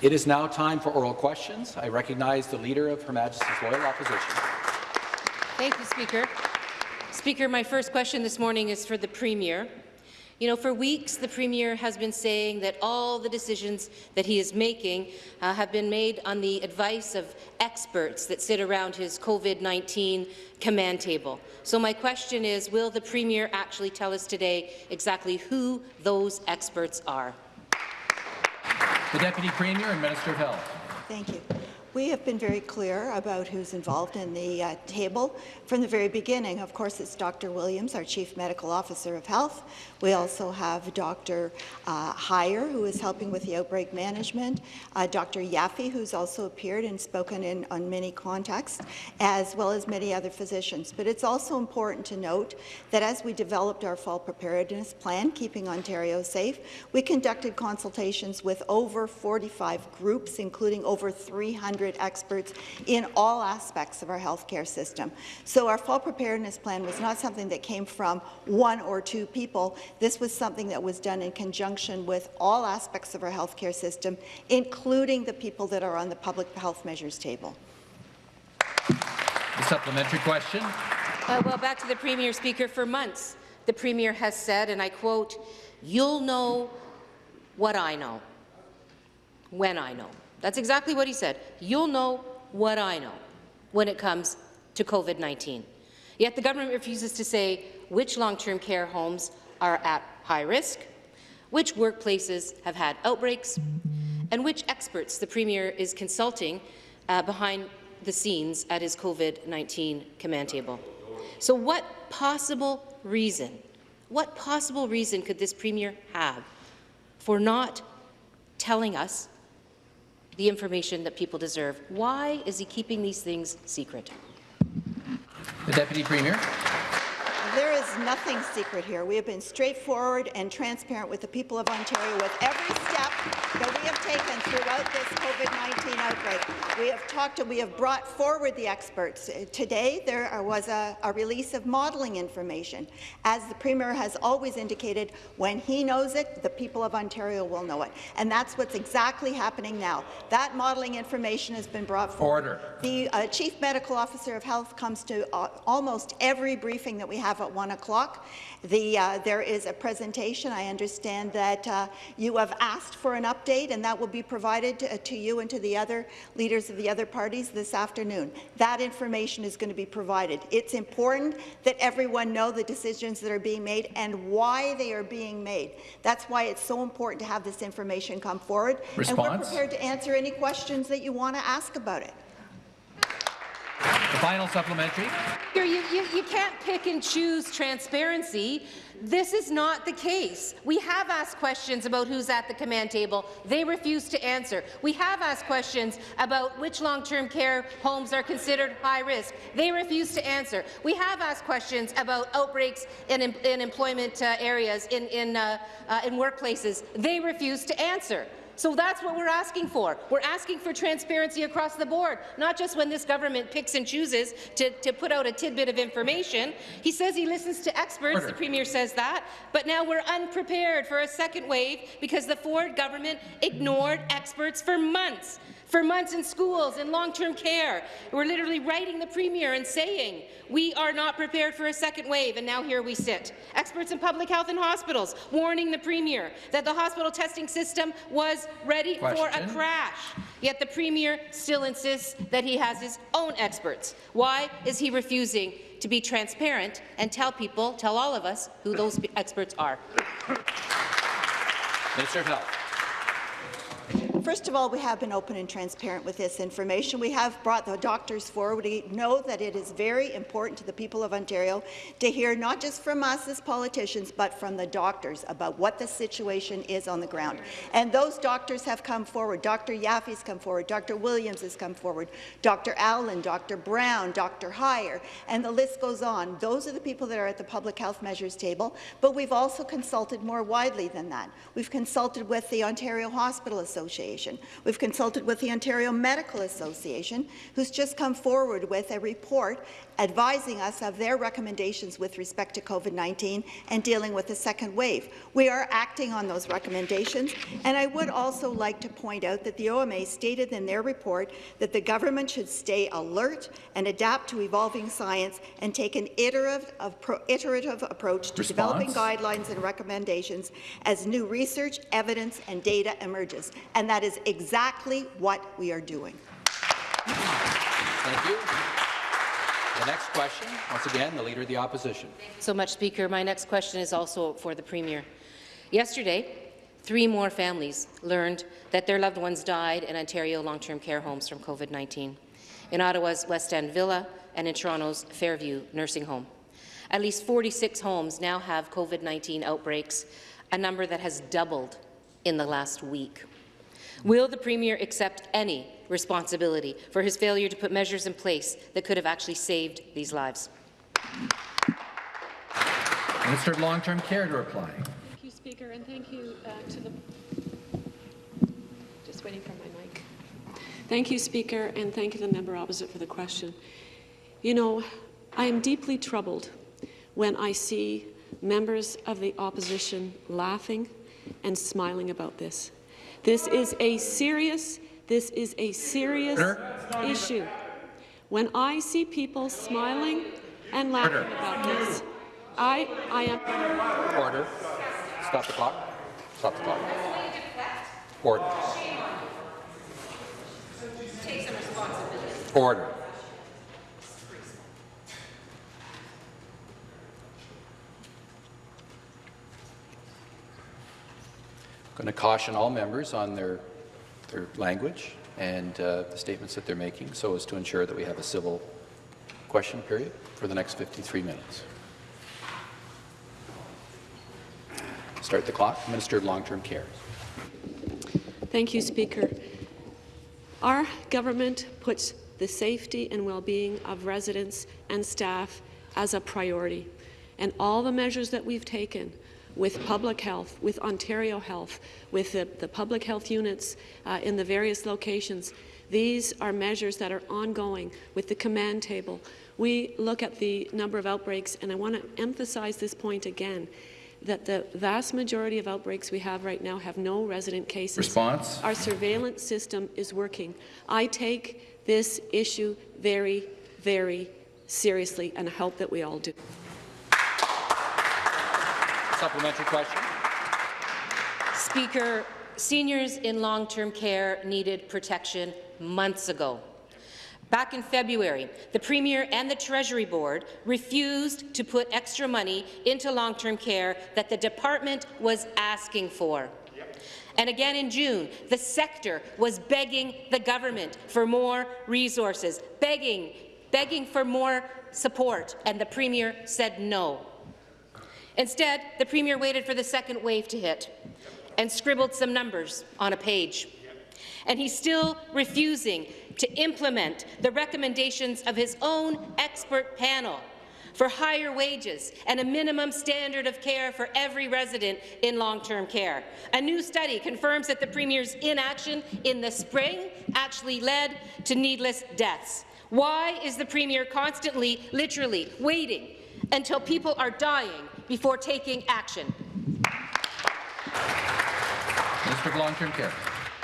It is now time for oral questions. I recognize the Leader of Her Majesty's Loyal Opposition. Thank you, Speaker. Speaker, my first question this morning is for the Premier. You know, for weeks, the Premier has been saying that all the decisions that he is making uh, have been made on the advice of experts that sit around his COVID-19 command table. So my question is, will the Premier actually tell us today exactly who those experts are? The Deputy Premier and Minister of Health. Thank you. We have been very clear about who's involved in the uh, table from the very beginning. Of course, it's Dr. Williams, our Chief Medical Officer of Health. We also have Dr. Uh, Huyer, who is helping with the outbreak management, uh, Dr. Yaffe, who's also appeared and spoken in on many contexts, as well as many other physicians. But it's also important to note that as we developed our fall preparedness plan, Keeping Ontario Safe, we conducted consultations with over 45 groups, including over 300 experts in all aspects of our healthcare system. So our fall preparedness plan was not something that came from one or two people. This was something that was done in conjunction with all aspects of our healthcare system, including the people that are on the public health measures table. The supplementary question. Uh, well, back to the Premier, Speaker. For months, the Premier has said, and I quote, you'll know what I know when I know. That's exactly what he said. You'll know what I know when it comes to COVID-19. Yet the government refuses to say which long-term care homes are at high risk, which workplaces have had outbreaks, and which experts the Premier is consulting uh, behind the scenes at his COVID-19 command table. So what possible reason, what possible reason could this Premier have for not telling us the information that people deserve? Why is he keeping these things secret? The Deputy Premier. There is nothing secret here. We have been straightforward and transparent with the people of Ontario with every step that we have taken throughout this COVID-19 outbreak. We have talked and we have brought forward the experts. Today, there was a, a release of modelling information. As the Premier has always indicated, when he knows it, the people of Ontario will know it. And that's what's exactly happening now. That modelling information has been brought forward. Order. The uh, Chief Medical Officer of Health comes to uh, almost every briefing that we have at 1 o'clock. The, uh, there is a presentation. I understand that uh, you have asked for an update, and that will be provided to, to, you and to the other leaders of the other parties this afternoon. That information is going to be provided. It's important that everyone know the decisions that are being made and why they are being made. That's why it's so important to have this information come forward. Response? And we're prepared to answer any questions that you want to ask about it. The final supplementary. You, you, you can't pick and choose transparency. This is not the case. We have asked questions about who's at the command table. They refuse to answer. We have asked questions about which long-term care homes are considered high risk. They refuse to answer. We have asked questions about outbreaks in, in employment uh, areas, in, in, uh, uh, in workplaces. They refuse to answer. So that's what we're asking for. We're asking for transparency across the board, not just when this government picks and chooses to, to put out a tidbit of information. He says he listens to experts, Order. the Premier says that, but now we're unprepared for a second wave because the Ford government ignored experts for months for months in schools and long-term care. We're literally writing the Premier and saying we are not prepared for a second wave, and now here we sit. Experts in public health and hospitals warning the Premier that the hospital testing system was ready Question. for a crash. Yet the Premier still insists that he has his own experts. Why is he refusing to be transparent and tell people, tell all of us, who those experts are? Minister of Health. First of all, we have been open and transparent with this information. We have brought the doctors forward. We know that it is very important to the people of Ontario to hear not just from us as politicians, but from the doctors about what the situation is on the ground. And those doctors have come forward. Dr. Yaffe's come forward. Dr. Williams has come forward. Dr. Allen, Dr. Brown, Dr. Huyer, and the list goes on. Those are the people that are at the public health measures table, but we've also consulted more widely than that. We've consulted with the Ontario Hospital Association. Association. We've consulted with the Ontario Medical Association, who's just come forward with a report advising us of their recommendations with respect to COVID-19 and dealing with the second wave. We are acting on those recommendations, and I would also like to point out that the OMA stated in their report that the government should stay alert and adapt to evolving science and take an iterative, iterative approach to Response? developing guidelines and recommendations as new research, evidence and data emerges. And that is exactly what we are doing. Thank you. The next question, once again, the Leader of the Opposition. so much, Speaker. My next question is also for the Premier. Yesterday, three more families learned that their loved ones died in Ontario long-term care homes from COVID-19, in Ottawa's West End Villa and in Toronto's Fairview Nursing Home. At least 46 homes now have COVID-19 outbreaks, a number that has doubled in the last week. Will the Premier accept any responsibility for his failure to put measures in place that could have actually saved these lives? Minister of Long-Term Care to reply. Thank you, Speaker, and thank you uh, to the... Just waiting for my mic. Thank you, Speaker, and thank you to the member opposite for the question. You know, I am deeply troubled when I see members of the opposition laughing and smiling about this. This is a serious, this is a serious issue. When I see people smiling and laughing Order. about this, I, I am Order. Stop the clock. Stop the clock. Order. Order. Going to caution all members on their, their language and uh, the statements that they're making so as to ensure that we have a civil question period for the next 53 minutes. Start the clock. Minister of Long-Term Care. Thank you, Speaker. Our government puts the safety and well-being of residents and staff as a priority, and all the measures that we've taken with public health, with Ontario Health, with the, the public health units uh, in the various locations, these are measures that are ongoing with the command table. We look at the number of outbreaks, and I want to emphasize this point again that the vast majority of outbreaks we have right now have no resident cases. Response? Our surveillance system is working. I take this issue very, very seriously, and I hope that we all do. Supplementary question. Speaker, seniors in long-term care needed protection months ago. Back in February, the Premier and the Treasury Board refused to put extra money into long-term care that the department was asking for. And again in June, the sector was begging the government for more resources, begging, begging for more support, and the Premier said no. Instead, the Premier waited for the second wave to hit and scribbled some numbers on a page. And he's still refusing to implement the recommendations of his own expert panel for higher wages and a minimum standard of care for every resident in long-term care. A new study confirms that the Premier's inaction in the spring actually led to needless deaths. Why is the Premier constantly, literally, waiting until people are dying before taking action? Minister of Long-Term Care.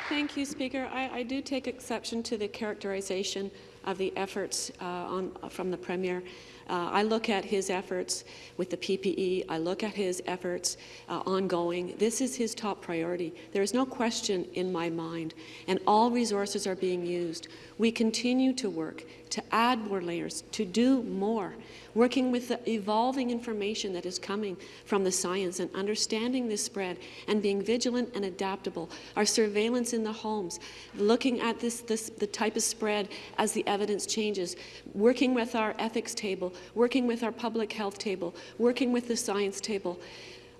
Thank you, Speaker. I, I, do take exception to the characterization of the efforts uh, on, from the Premier. Uh, I look at his efforts with the PPE. I look at his efforts uh, ongoing. This is his top priority. There is no question in my mind, and all resources are being used. We continue to work to add more layers, to do more, working with the evolving information that is coming from the science and understanding this spread and being vigilant and adaptable. Our surveillance in the homes, looking at this, this the type of spread as the evidence changes, working with our ethics table, working with our public health table, working with the science table.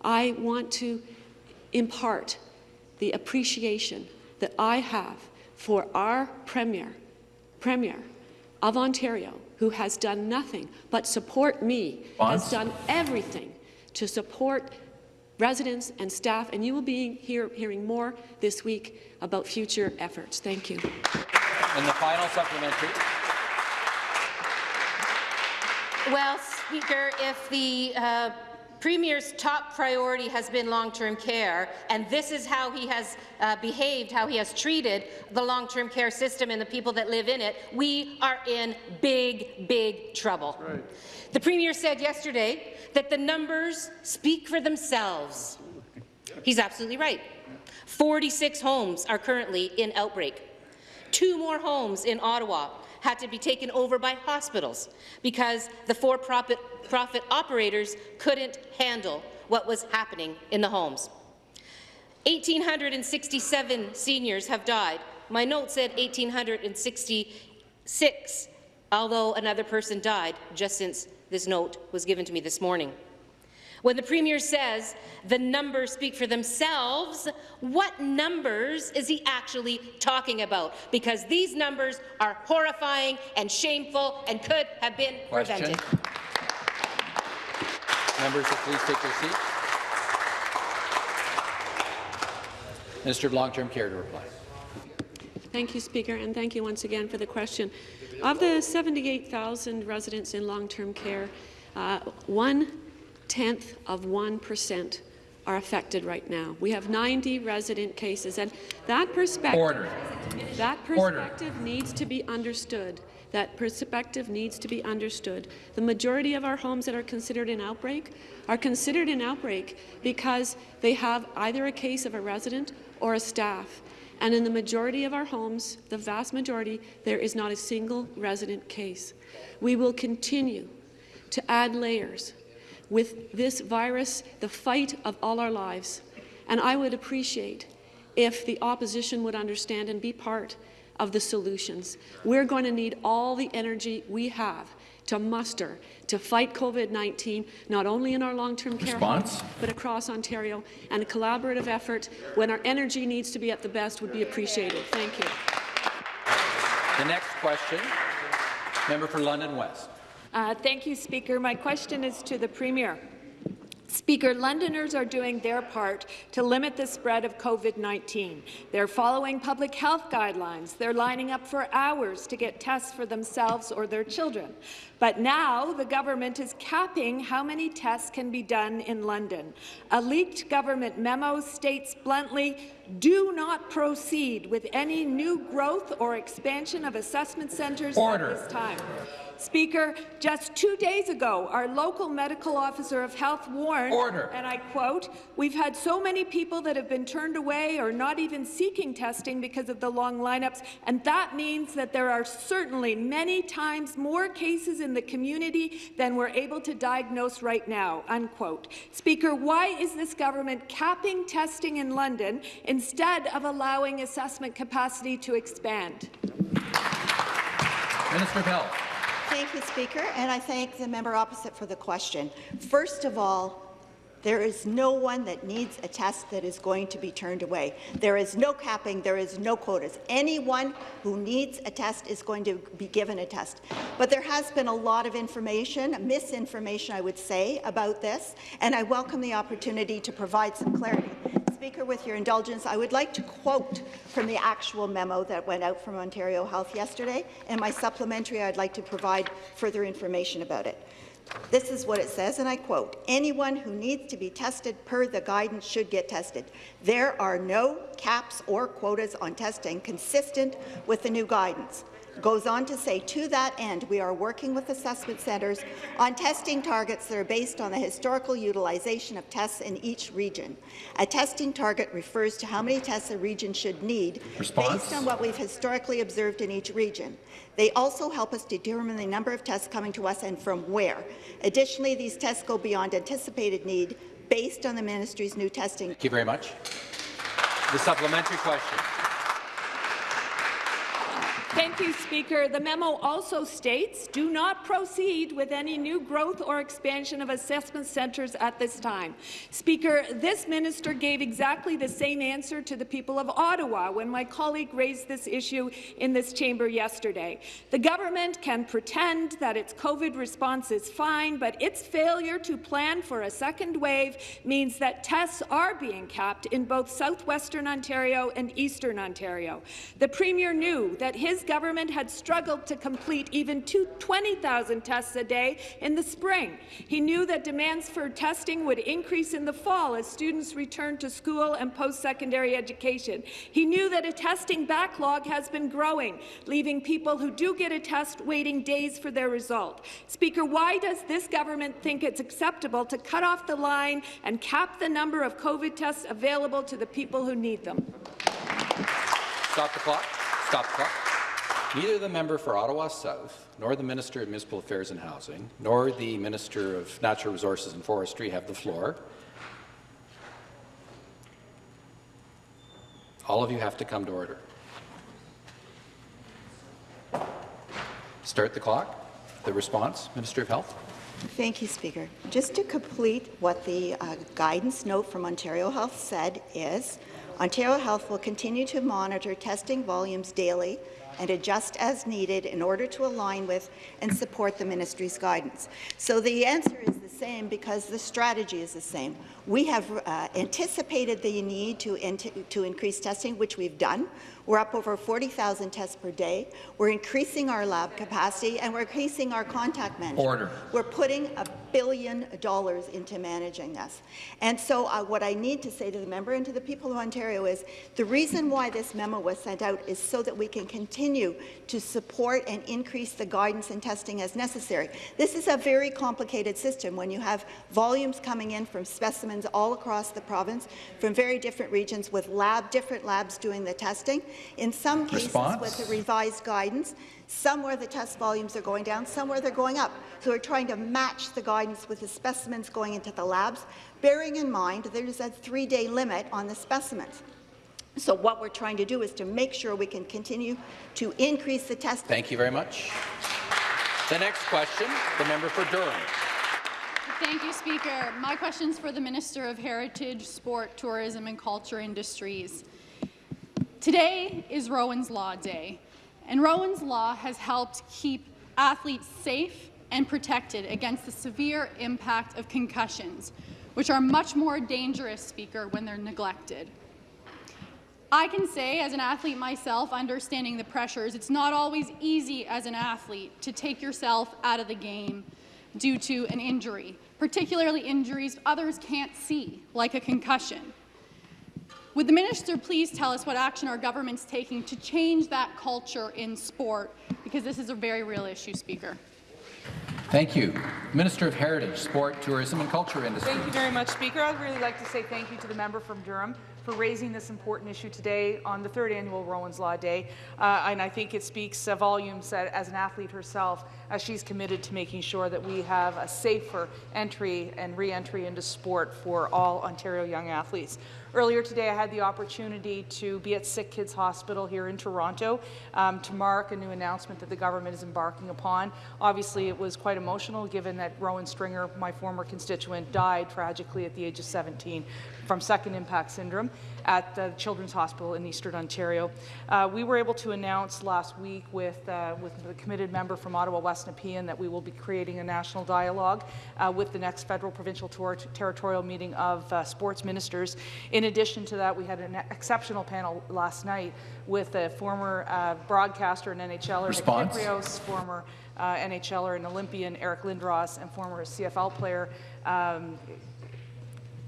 I want to impart the appreciation that I have for our Premier, Premier of Ontario, who has done nothing but support me, Bonds? has done everything to support residents and staff, and you will be hear, hearing more this week about future efforts. Thank you. And the final supplementary. Well, Speaker, if the uh, Premier's top priority has been long-term care, and this is how he has uh, behaved, how he has treated the long-term care system and the people that live in it, we are in big, big trouble. Right. The Premier said yesterday that the numbers speak for themselves. He's absolutely right. 46 homes are currently in outbreak. Two more homes in Ottawa had to be taken over by hospitals because the for-profit profit operators couldn't handle what was happening in the homes. 1,867 seniors have died. My note said 1,866, although another person died just since this note was given to me this morning. When the Premier says the numbers speak for themselves, what numbers is he actually talking about? Because these numbers are horrifying and shameful and could have been Question. prevented. Members, please take your seats. Minister of Long-Term Care to reply. Thank you, Speaker, and thank you once again for the question. Of the 78,000 residents in long-term care, uh, one tenth of 1% are affected right now. We have 90 resident cases, and that perspective, Order. that Order. perspective needs to be understood. That perspective needs to be understood. The majority of our homes that are considered an outbreak are considered an outbreak because they have either a case of a resident or a staff. And in the majority of our homes, the vast majority, there is not a single resident case. We will continue to add layers with this virus, the fight of all our lives. And I would appreciate if the opposition would understand and be part of the solutions. We're going to need all the energy we have to muster to fight COVID-19, not only in our long-term care Response? homes, but across Ontario. And a collaborative effort, when our energy needs to be at the best, would be appreciated. Thank you. The next question, member for London West. Uh, thank you, Speaker. My question is to the Premier. Speaker, Londoners are doing their part to limit the spread of COVID-19. They're following public health guidelines. They're lining up for hours to get tests for themselves or their children. But now the government is capping how many tests can be done in London. A leaked government memo states bluntly, do not proceed with any new growth or expansion of assessment centres Order. at this time. Speaker, just two days ago, our local medical officer of health warned, Order. and I quote, we've had so many people that have been turned away or not even seeking testing because of the long lineups, and that means that there are certainly many times more cases in the community than we're able to diagnose right now, unquote. Speaker, why is this government capping testing in London instead of allowing assessment capacity to expand? Minister of Health. Thank you, Speaker, and I thank the member opposite for the question. First of all, there is no one that needs a test that is going to be turned away. There is no capping, there is no quotas. Anyone who needs a test is going to be given a test. But there has been a lot of information, misinformation, I would say, about this, and I welcome the opportunity to provide some clarity. Speaker, with your indulgence, I would like to quote from the actual memo that went out from Ontario Health yesterday, and my supplementary, I'd like to provide further information about it. This is what it says, and I quote, anyone who needs to be tested per the guidance should get tested. There are no caps or quotas on testing consistent with the new guidance goes on to say, to that end, we are working with assessment centres on testing targets that are based on the historical utilization of tests in each region. A testing target refers to how many tests a region should need Response? based on what we've historically observed in each region. They also help us determine the number of tests coming to us and from where. Additionally, these tests go beyond anticipated need based on the ministry's new testing. Thank you very much. The supplementary question. Thank you, Speaker. The memo also states, do not proceed with any new growth or expansion of assessment centres at this time. Speaker, this minister gave exactly the same answer to the people of Ottawa when my colleague raised this issue in this chamber yesterday. The government can pretend that its COVID response is fine, but its failure to plan for a second wave means that tests are being capped in both southwestern Ontario and eastern Ontario. The Premier knew that his government had struggled to complete even 20,000 tests a day in the spring. He knew that demands for testing would increase in the fall as students returned to school and post-secondary education. He knew that a testing backlog has been growing, leaving people who do get a test waiting days for their result. Speaker, why does this government think it's acceptable to cut off the line and cap the number of COVID tests available to the people who need them? Stop the clock. Stop the clock. Neither the member for Ottawa South, nor the Minister of Municipal Affairs and Housing, nor the Minister of Natural Resources and Forestry have the floor. All of you have to come to order. Start the clock. The response, Minister of Health. Thank you, Speaker. Just to complete what the uh, guidance note from Ontario Health said is, Ontario Health will continue to monitor testing volumes daily and adjust as needed in order to align with and support the ministry's guidance. So the answer is the same because the strategy is the same. We have uh, anticipated the need to, in to increase testing, which we've done. We're up over 40,000 tests per day. We're increasing our lab capacity, and we're increasing our contact management. Order. We're putting a billion dollars into managing this. And so uh, what I need to say to the member and to the people of Ontario is the reason why this memo was sent out is so that we can continue to support and increase the guidance and testing as necessary. This is a very complicated system when you have volumes coming in from specimens all across the province from very different regions with lab, different labs doing the testing. In some cases, Response? with the revised guidance, somewhere the test volumes are going down, somewhere they're going up. So we're trying to match the guidance with the specimens going into the labs, bearing in mind there's a three-day limit on the specimens. So what we're trying to do is to make sure we can continue to increase the testing. Thank you very much. The next question, the member for Durham. Thank you, Speaker. My question is for the Minister of Heritage, Sport, Tourism and Culture Industries. Today is Rowan's Law Day, and Rowan's Law has helped keep athletes safe and protected against the severe impact of concussions, which are much more dangerous, Speaker, when they're neglected. I can say, as an athlete myself, understanding the pressures, it's not always easy as an athlete to take yourself out of the game due to an injury, particularly injuries others can't see, like a concussion. Would the minister please tell us what action our government's taking to change that culture in sport? Because this is a very real issue, Speaker. Thank you. Minister of Heritage, Sport, Tourism and Culture Industry. Thank you very much, Speaker. I'd really like to say thank you to the member from Durham for raising this important issue today on the third annual Rowan's Law Day. Uh, and I think it speaks uh, volumes uh, as an athlete herself, as she's committed to making sure that we have a safer entry and re-entry into sport for all Ontario young athletes. Earlier today, I had the opportunity to be at Sick Kids Hospital here in Toronto um, to mark a new announcement that the government is embarking upon. Obviously, it was quite emotional given that Rowan Stringer, my former constituent, died tragically at the age of 17 from second impact syndrome at the Children's Hospital in Eastern Ontario. Uh, we were able to announce last week with, uh, with the committed member from Ottawa West Nepean that we will be creating a national dialogue uh, with the next federal provincial ter territorial meeting of uh, sports ministers. In addition to that, we had an exceptional panel last night with a former uh, broadcaster and NHLer, Response? Nick Kypreos, former uh, NHLer and Olympian Eric Lindros, and former CFL player um,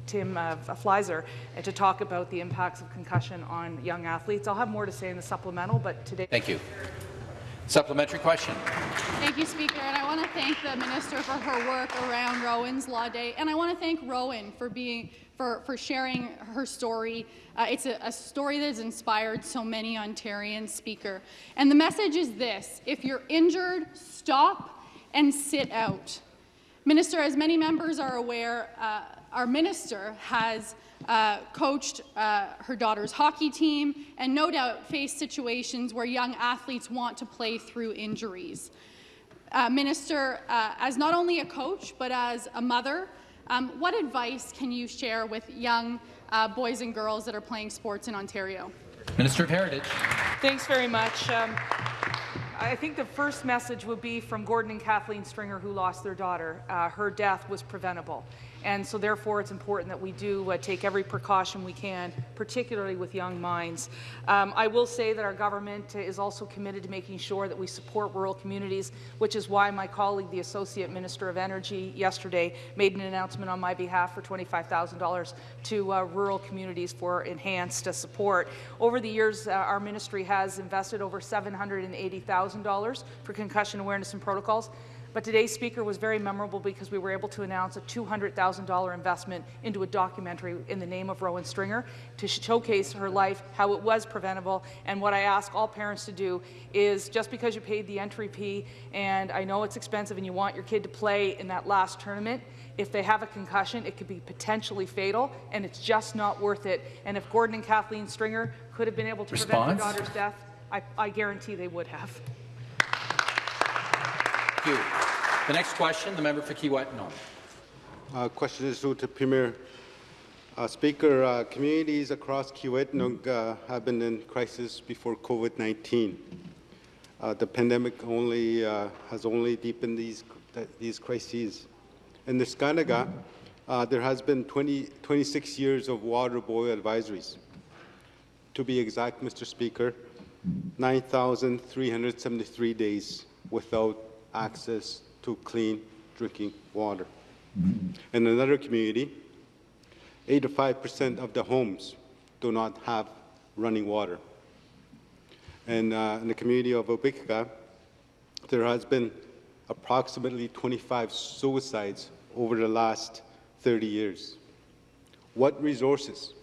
Tim uh, Fleiszer and to talk about the impacts of concussion on young athletes. I'll have more to say in the supplemental, but today. Thank you. Supplementary question. Thank you, Speaker, and I want to thank the minister for her work around Rowan's Law Day, and I want to thank Rowan for being for, for sharing her story. Uh, it's a, a story that has inspired so many Ontarians, Speaker. And the message is this: if you're injured, stop and sit out. Minister, as many members are aware, uh, our minister has uh, coached uh, her daughter's hockey team, and no doubt faced situations where young athletes want to play through injuries. Uh, Minister, uh, as not only a coach, but as a mother, um, what advice can you share with young uh, boys and girls that are playing sports in Ontario? Minister of Heritage. Thanks very much. Um, I think the first message would be from Gordon and Kathleen Stringer, who lost their daughter. Uh, her death was preventable. And so therefore it's important that we do uh, take every precaution we can, particularly with young minds. Um, I will say that our government is also committed to making sure that we support rural communities, which is why my colleague, the Associate Minister of Energy, yesterday made an announcement on my behalf for $25,000 to uh, rural communities for enhanced uh, support. Over the years, uh, our ministry has invested over $780,000 for concussion awareness and protocols. But today's speaker was very memorable because we were able to announce a $200,000 investment into a documentary in the name of Rowan Stringer to showcase her life, how it was preventable. And what I ask all parents to do is just because you paid the entry fee, and I know it's expensive and you want your kid to play in that last tournament, if they have a concussion, it could be potentially fatal, and it's just not worth it. And if Gordon and Kathleen Stringer could have been able to prevent their daughter's death, I, I guarantee they would have. You. The next question, the member for Kiiwetinoong. Uh, question is to the Premier. Uh, Speaker, uh, communities across Kiiwetinoong uh, have been in crisis before COVID-19. Uh, the pandemic only uh, has only deepened these these crises. In Neskantaga, uh, there has been 20, 26 years of water boil advisories. To be exact, Mr. Speaker, 9,373 days without access to clean drinking water. In another community, 85% of the homes do not have running water. And uh, in the community of Wapekeka, there has been approximately 25 suicides over the last 30 years. What resources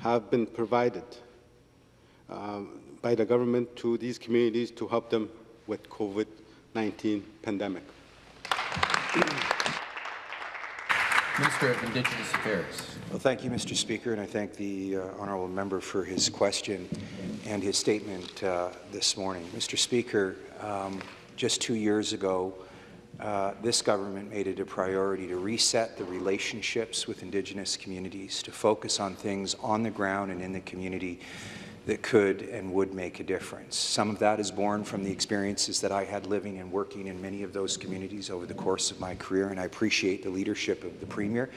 have been provided um, by the government to these communities to help them with COVID-19 pandemic? Minister of Indigenous Affairs. Well, thank you, Mr. Speaker, and I thank the uh, honourable member for his question and his statement uh, this morning. Mr. Speaker, um, just two years ago, uh, this government made it a priority to reset the relationships with Indigenous communities, to focus on things on the ground and in the community that could and would make a difference. Some of that is born from the experiences that I had living and working in many of those communities over the course of my career, and I appreciate the leadership of the Premier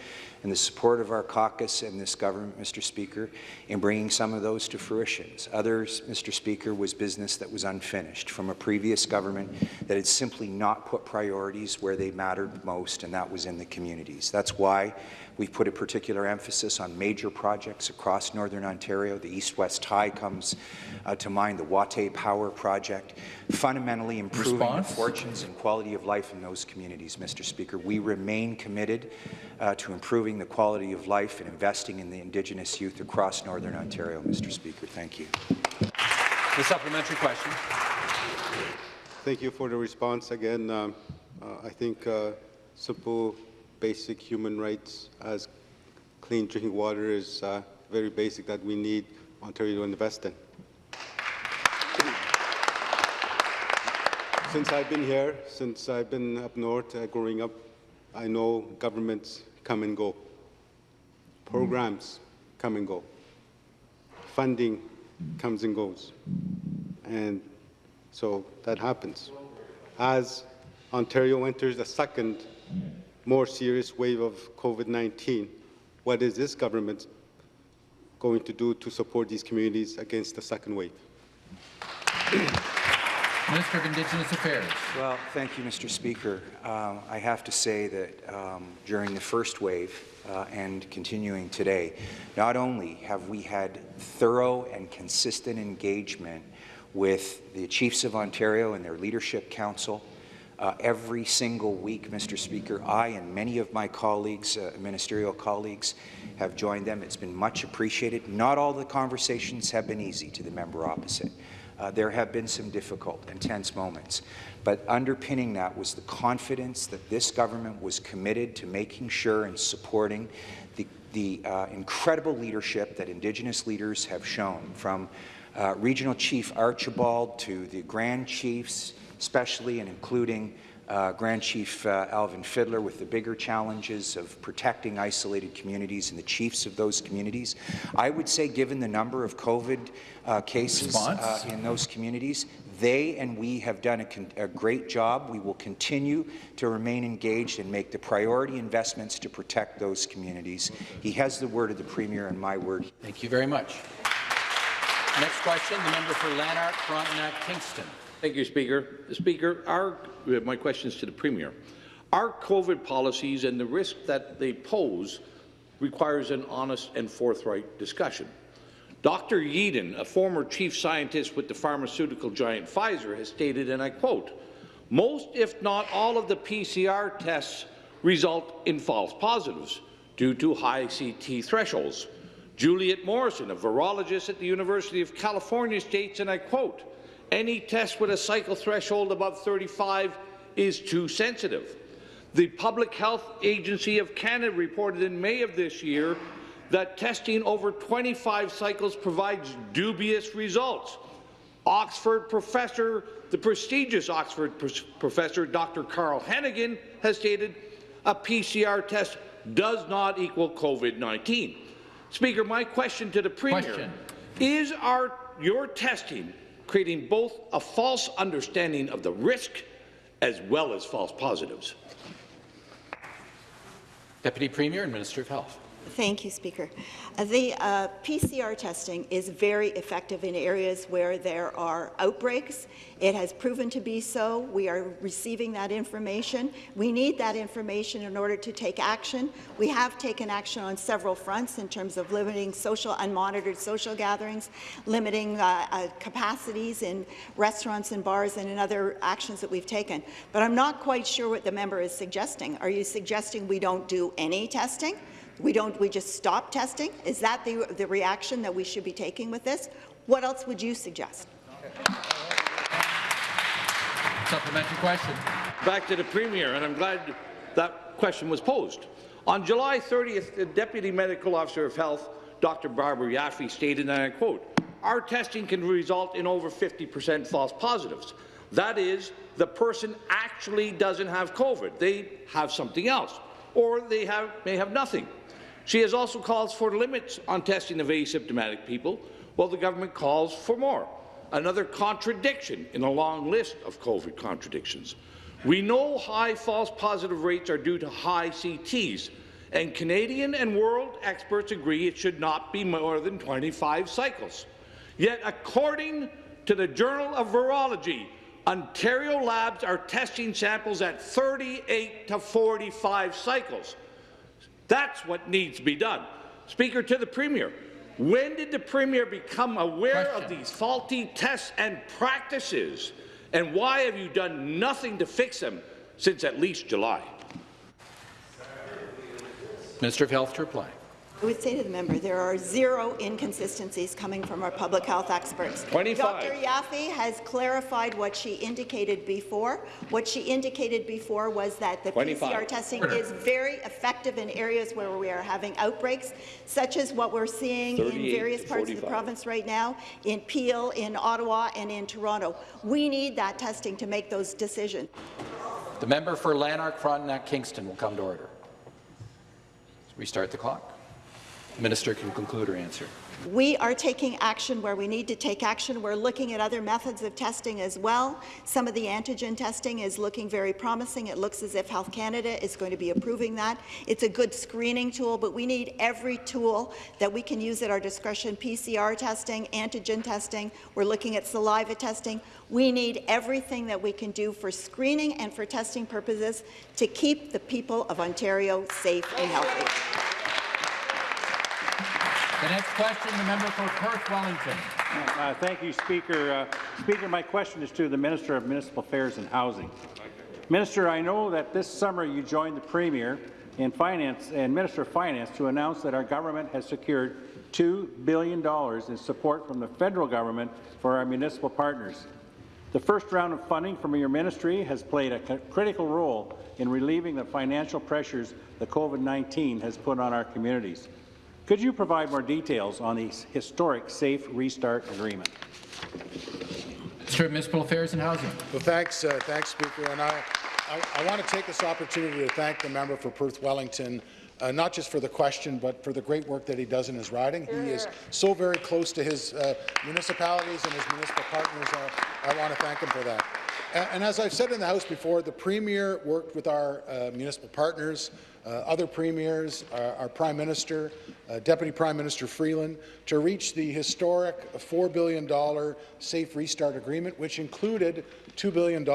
and the support of our caucus and this government, Mr. Speaker, in bringing some of those to fruition. Others, Mr. Speaker, was business that was unfinished from a previous government that had simply not put priorities where they mattered most, and that was in the communities. That's why We've put a particular emphasis on major projects across Northern Ontario. The East-West Tie comes uh, to mind, the Watay Power Project, fundamentally improving Response? the fortunes and quality of life in those communities, Mr. Speaker. We remain committed uh, to improving the quality of life and investing in the Indigenous youth across Northern Ontario, Mr. Speaker. Thank you. The supplementary question. Thank you for the response. Again, um, uh, I think uh, simple, basic human rights as clean drinking water is uh, very basic that we need Ontario to invest in. Since I've been here, since I've been up north uh, growing up, I know governments come and go. Programs come and go. Funding comes and goes. And so that happens. As Ontario enters a second, more serious wave of COVID-19, what is this government going to do to support these communities against the second wave? Minister of Indigenous Affairs. Well, thank you, Mr. Speaker. Uh, I have to say that um, during the first wave uh, and continuing today, not only have we had thorough and consistent engagement with the Chiefs of Ontario and their Leadership Council, uh, every single week, Mr. Speaker, I and many of my colleagues, uh, ministerial colleagues, have joined them. It's been much appreciated. Not all the conversations have been easy to the member opposite. Uh, there have been some difficult and tense moments, but underpinning that was the confidence that this government was committed to making sure and supporting the, the uh, incredible leadership that Indigenous leaders have shown, from uh, Regional Chief Archibald to the Grand Chiefs, especially and including uh, Grand Chief uh, Alvin Fiddler with the bigger challenges of protecting isolated communities and the chiefs of those communities. I would say, given the number of COVID uh, cases uh, in those communities, they and we have done a, a, great job. We will continue to remain engaged and make the priority investments to protect those communities. He has the word of the Premier and my word. Thank you very much. Next question, the member for Lanark, Frontenac, Kingston. Thank you, Speaker. Speaker, our, uh, my question is to the Premier. Our COVID policies and the risk that they pose requires an honest and forthright discussion. Dr. Yeadon, a former chief scientist with the pharmaceutical giant Pfizer, has stated, and I quote, most, if not all, of the PCR tests result in false positives due to high CT thresholds. Juliet Morrison, a virologist at the University of California, states, and I quote, any test with a cycle threshold above 35 is too sensitive. The Public Health Agency of Canada reported in May of this year that testing over 25 cycles provides dubious results. Oxford professor, the prestigious Oxford professor Dr. Carl Heneghan has stated a PCR test does not equal COVID-19. Speaker, my question to the Premier question. is our, your testing creating both a false understanding of the risk as well as false positives? Deputy Premier and Minister of Health. Thank you, Speaker. Uh, the uh, PCR testing is very effective in areas where there are outbreaks. It has proven to be so. We are receiving that information. We need that information in order to take action. We have taken action on several fronts in terms of limiting social, unmonitored social gatherings, limiting uh, uh, capacities in restaurants and bars, and in other actions that we've taken. But I'm not quite sure what the member is suggesting. Are you suggesting we don't do any testing? We don't, we just stop testing? Is that the, the reaction that we should be taking with this? What else would you suggest? Supplementary question. Back to the Premier, and I'm glad that question was posed. On July 30th, the Deputy Medical Officer of Health, Dr. Barbara Yaffe, stated, and I quote, our testing can result in over 50% false positives. That is, the person actually doesn't have COVID. They have something else, or they have, may have nothing. She has also called for limits on testing of asymptomatic people, while the government calls for more. Another contradiction in a long list of COVID contradictions. We know high false positive rates are due to high CTs, and Canadian and world experts agree it should not be more than 25 cycles. Yet, according to the Journal of Virology, Ontario labs are testing samples at 38 to 45 cycles. That's what needs to be done. Speaker, to the Premier, when did the Premier become aware Question. of these faulty tests and practices, and why have you done nothing to fix them since at least July? Minister of Health to reply. I would say to the member, there are zero inconsistencies coming from our public health experts. 25. Dr. Yaffe has clarified what she indicated before. What she indicated before was that the 25. PCR testing is very effective in areas where we are having outbreaks, such as what we're seeing in various parts of the province right now, in Peel, in Ottawa, and in Toronto. We need that testing to make those decisions. The member for Lanark, Frontenac, Kingston will come to order. Restart the clock. Minister can conclude her answer. We are taking action where we need to take action. We're looking at other methods of testing as well. Some of the antigen testing is looking very promising. It looks as if Health Canada is going to be approving that. It's a good screening tool, but we need every tool that we can use at our discretion. PCR testing, antigen testing. We're looking at saliva testing. We need everything that we can do for screening and for testing purposes to keep the people of Ontario safe and healthy. The next question, the member for Perth Wellington. Uh, thank you, Speaker. Uh, Speaker, my question is to the Minister of Municipal Affairs and Housing. Minister, I know that this summer you joined the Premier and Finance and Minister of Finance to announce that our government has secured $2 billion in support from the federal government for our municipal partners. The first round of funding from your ministry has played a critical role in relieving the financial pressures the COVID-19 has put on our communities. Could you provide more details on the historic Safe Restart Agreement? Minister of Municipal Affairs and Housing. Well, thanks, uh, thanks, Speaker. And I, I, I want to take this opportunity to thank the member for Perth Wellington, uh, not just for the question, but for the great work that he does in his riding. He is so very close to his uh, municipalities and his municipal partners. Uh, I want to thank him for that. And, as I've said in the House before, the Premier worked with our uh, municipal partners, uh, other premiers, our, our Prime Minister, uh, Deputy Prime Minister Freeland, to reach the historic $4 billion Safe Restart Agreement, which included $2 billion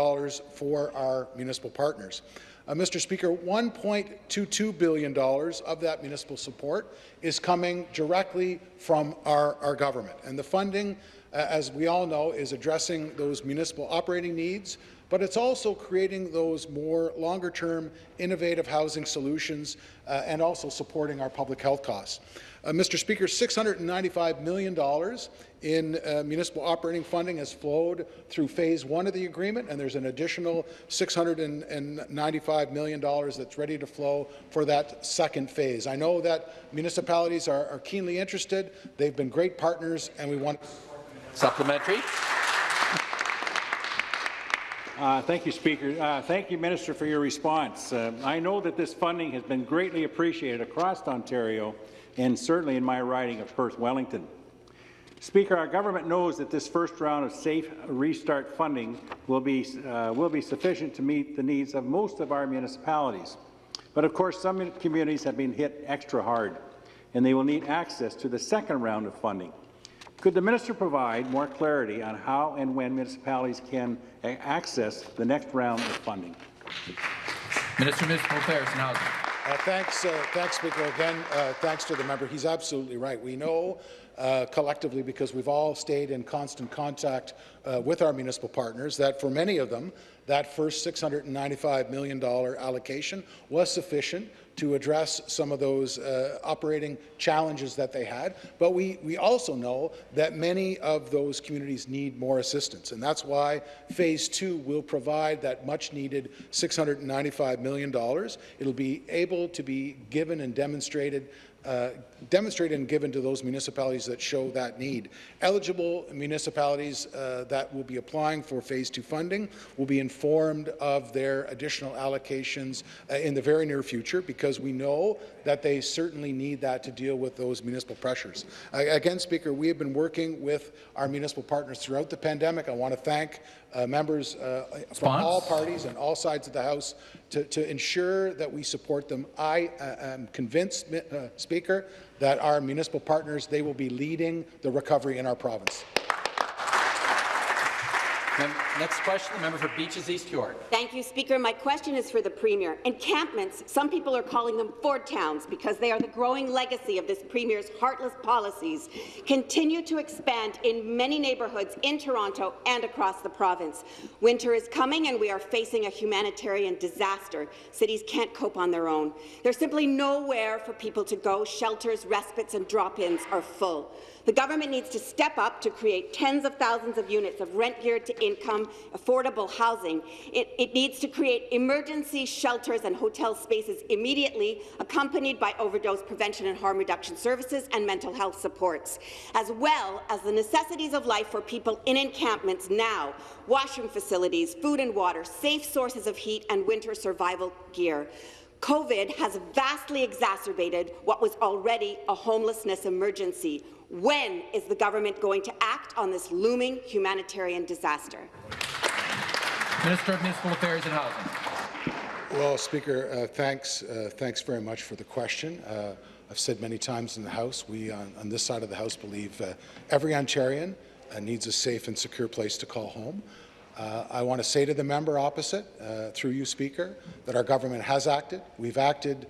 for our municipal partners. Uh, Mr. Speaker, $1.22 billion of that municipal support is coming directly from our, our government. And the funding, uh, as we all know, is addressing those municipal operating needs, but it's also creating those more longer-term innovative housing solutions uh, and also supporting our public health costs. Uh, Mr. Speaker, $695 million in uh, municipal operating funding has flowed through phase one of the agreement, and there's an additional $695 million that's ready to flow for that second phase. I know that municipalities are, are keenly interested. They've been great partners, and we want. Supplementary. Uh, thank you, Speaker. Uh, thank you, Minister, for your response. Uh, I know that this funding has been greatly appreciated across Ontario and certainly in my riding of Perth Wellington. Speaker, our government knows that this first round of safe restart funding will be, uh, will be sufficient to meet the needs of most of our municipalities. But of course, some communities have been hit extra hard, and they will need access to the second round of funding. Could the minister provide more clarity on how and when municipalities can access the next round of funding? Minister of Municipal Affairs and Housing. Uh, thanks, uh, thanks, Speaker. Again, uh, thanks to the member. He's absolutely right. We know uh, collectively, because we've all stayed in constant contact uh, with our municipal partners, that for many of them, that first $695 million allocation was sufficient to address some of those uh, operating challenges that they had. But we, we also know that many of those communities need more assistance, and that's why Phase 2 will provide that much-needed $695 million. It'll be able to be given and demonstrated uh, demonstrated and given to those municipalities that show that need. Eligible municipalities uh, that will be applying for Phase 2 funding will be informed of their additional allocations uh, in the very near future because we know that they certainly need that to deal with those municipal pressures. again, Speaker, we have been working with our municipal partners throughout the pandemic. I want to thank uh, members uh, from all parties and all sides of the House to, to ensure that we support them. I uh, am convinced, uh, Speaker, that our municipal partners, they will be leading the recovery in our province. Next question, the member for Beaches East York. Thank you, Speaker. My question is for the Premier. Encampments, some people are calling them Ford towns because they are the growing legacy of this Premier's heartless policies, continue to expand in many neighbourhoods in Toronto and across the province. Winter is coming and we are facing a humanitarian disaster. Cities can't cope on their own. There's simply nowhere for people to go. Shelters, respites and drop-ins are full. The government needs to step up to create tens of thousands of units of rent-geared to income, affordable housing. It, it, needs to create emergency shelters and hotel spaces immediately, accompanied by overdose prevention and harm reduction services and mental health supports, as well as the necessities of life for people in encampments now, washroom facilities, food and water, safe sources of heat and winter survival gear. COVID has vastly exacerbated what was already a homelessness emergency. When is the government going to act on this looming humanitarian disaster? Minister of Municipal Affairs and Housing. Well, Speaker, uh, thanks, uh, thanks very much for the question. Uh, I've said many times in the House, we on, on this side of the House believe uh, every Ontarian uh, needs a safe and secure place to call home. Uh, I want to say to the member opposite, through you, Speaker, that our government has acted. We've acted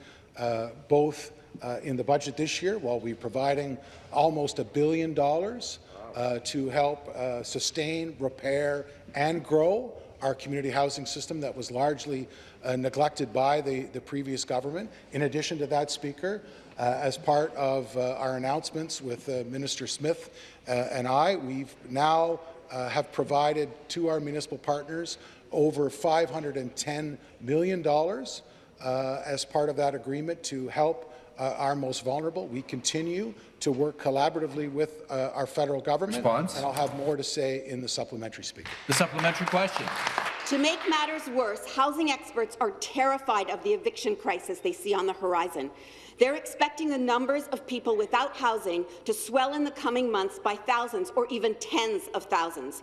both uh, in the budget this year, while we're providing almost a billion dollars uh, to help uh, sustain, repair, and grow our community housing system that was largely uh, neglected by the, the previous government. In addition to that, Speaker, uh, as part of uh, our announcements with Minister Smith and I, we've now have provided to our municipal partners over $510 million as part of that agreement to help uh, our most vulnerable. We continue to work collaboratively with uh, our federal government. Response. And I'll have more to say in the supplementary speaker. The supplementary question. To make matters worse, housing experts are terrified of the eviction crisis they see on the horizon. They're expecting the numbers of people without housing to swell in the coming months by thousands or even tens of thousands.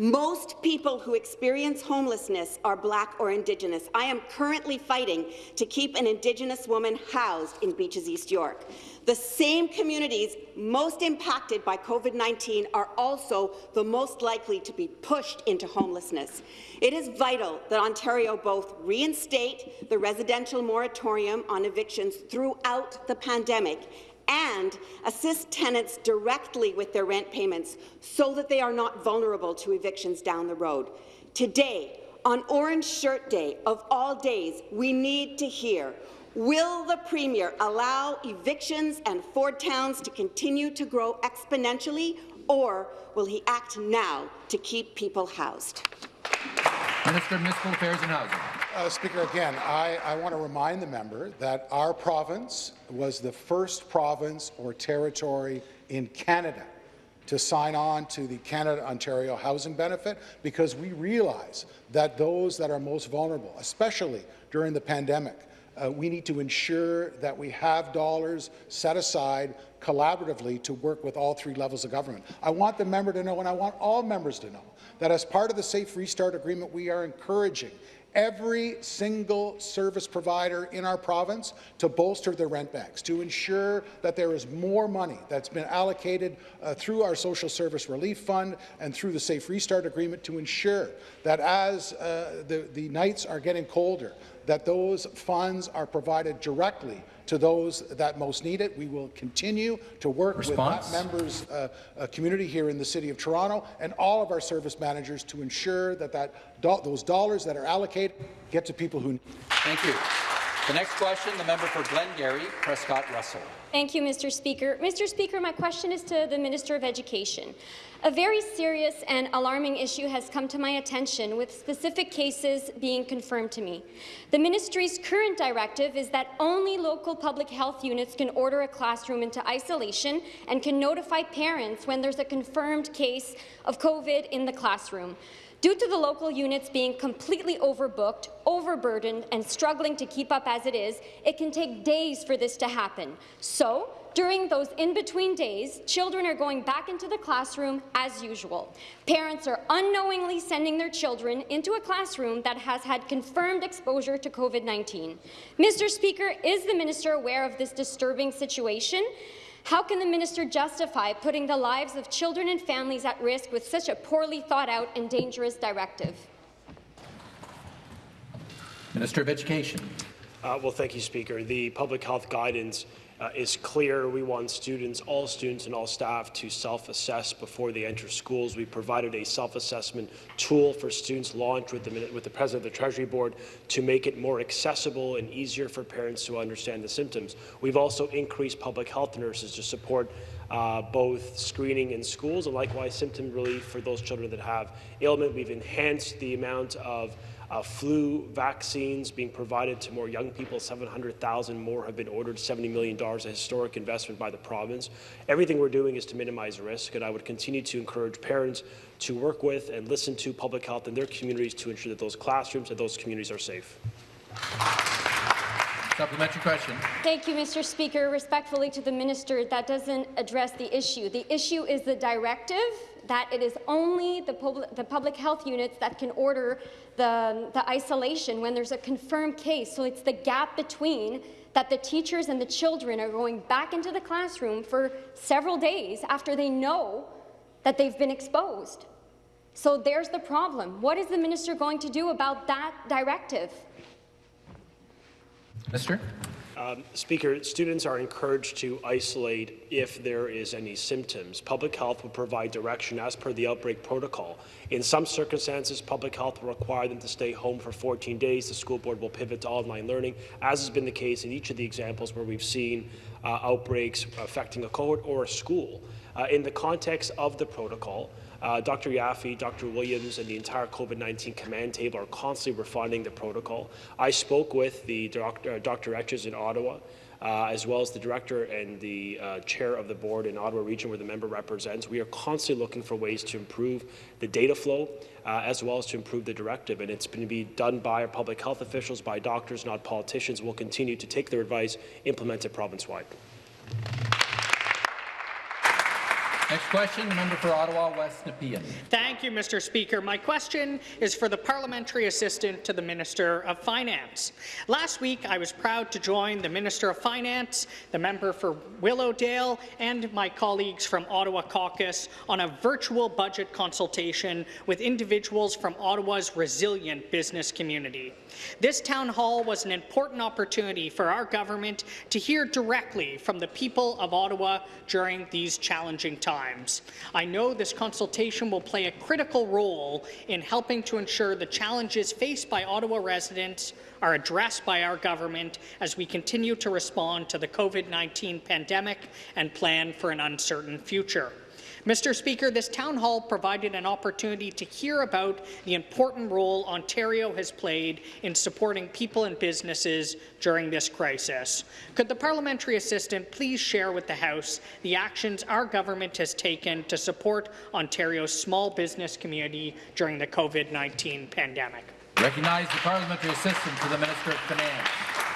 Most people who experience homelessness are Black or Indigenous. I am currently fighting to keep an Indigenous woman housed in Beaches East York. The same communities most impacted by COVID-19 are also the most likely to be pushed into homelessness. It is vital that Ontario both reinstate the residential moratorium on evictions throughout the pandemic and assist tenants directly with their rent payments so that they are not vulnerable to evictions down the road. Today, on Orange Shirt Day of all days, we need to hear Will the Premier allow evictions and Ford towns to continue to grow exponentially, or will he act now to keep people housed? Minister of Municipal Affairs and Housing. Uh, Speaker, again, I, I want to remind the member that our province was the first province or territory in Canada to sign on to the Canada-Ontario Housing Benefit because we realize that those that are most vulnerable, especially during the pandemic, uh, we need to ensure that we have dollars set aside collaboratively to work with all three levels of government. I want the member to know, and I want all members to know, that as part of the Safe Restart Agreement, we are encouraging every single service provider in our province to bolster their rent banks, to ensure that there is more money that's been allocated uh, through our Social Service Relief Fund and through the Safe Restart Agreement to ensure that as uh, the, the nights are getting colder, that those funds are provided directly to those that most need it. We will continue to work Response? with that members' uh, uh, community here in the City of Toronto and all of our service managers to ensure that, that do those dollars that are allocated get to people who need Thank you. The next question, the member for Glengarry, Prescott Russell. Thank you, Mr. Speaker. Mr. Speaker, my question is to the Minister of Education. A very serious and alarming issue has come to my attention, with specific cases being confirmed to me. The ministry's current directive is that only local public health units can order a classroom into isolation and can notify parents when there's a confirmed case of COVID in the classroom. Due to the local units being completely overbooked, overburdened, and struggling to keep up as it is, it can take days for this to happen. So, during those in-between days, children are going back into the classroom as usual. Parents are unknowingly sending their children into a classroom that has had confirmed exposure to COVID-19. Mr. Speaker, is the minister aware of this disturbing situation? How can the minister justify putting the lives of children and families at risk with such a poorly thought out and dangerous directive? Minister of Education. Uh, well, thank you, Speaker. The public health guidance uh, is clear. We want students, all students and all staff to self-assess before they enter schools. We provided a self-assessment tool for students launched with the, with the President of the Treasury Board to make it more accessible and easier for parents to understand the symptoms. We've also increased public health nurses to support uh, both screening in schools and likewise symptom relief for those children that have ailment. We've enhanced the amount of uh, flu vaccines being provided to more young people. 700,000 more have been ordered. $70 million, a historic investment by the province. Everything we're doing is to minimize risk, and I would continue to encourage parents to work with and listen to public health in their communities to ensure that those classrooms and those communities are safe. Supplementary question. Thank you, Mr. Speaker. Respectfully to the minister, that doesn't address the issue. The issue is the directive that it is only the, pub the public health units that can order the, the isolation when there's a confirmed case. So it's the gap between that the teachers and the children are going back into the classroom for several days after they know that they've been exposed. So there's the problem. What is the minister going to do about that directive? Mr. Um, Speaker, students are encouraged to isolate if there is any symptoms. Public health will provide direction as per the outbreak protocol. In some circumstances, public health will require them to stay home for 14 days. The school board will pivot to online learning, as has been the case in each of the examples where we've seen uh, outbreaks affecting a cohort or a school. Uh, in the context of the protocol, Uh, Dr. Yaffe, Dr. Williams, and the entire COVID-19 command table are constantly refining the protocol. I spoke with the doctor, uh, Dr. Etches in Ottawa, uh, as well as the director and the uh, chair of the board in Ottawa region where the member represents. We are constantly looking for ways to improve the data flow uh, as well as to improve the directive. And it's going to be done by our public health officials, by doctors, not politicians. We'll continue to take their advice, implement it province-wide. Next question, the member for Ottawa West Nepean. Thank you, Mr. Speaker. My question is for the parliamentary assistant to the Minister of Finance. Last week, I was proud to join the Minister of Finance, the member for Willowdale, and my colleagues from Ottawa Caucus on a virtual budget consultation with individuals from Ottawa's resilient business community. This town hall was an important opportunity for our government to hear directly from the people of Ottawa during these challenging times. I know this consultation will play a critical role in helping to ensure the challenges faced by Ottawa residents are addressed by our government as we continue to respond to the COVID-19 pandemic and plan for an uncertain future. Mr. Speaker, this town hall provided an opportunity to hear about the important role Ontario has played in supporting people and businesses during this crisis. Could the parliamentary assistant please share with the House the actions our government has taken to support Ontario's small business community during the COVID-19 pandemic? Recognize the parliamentary assistant to the Minister of Finance.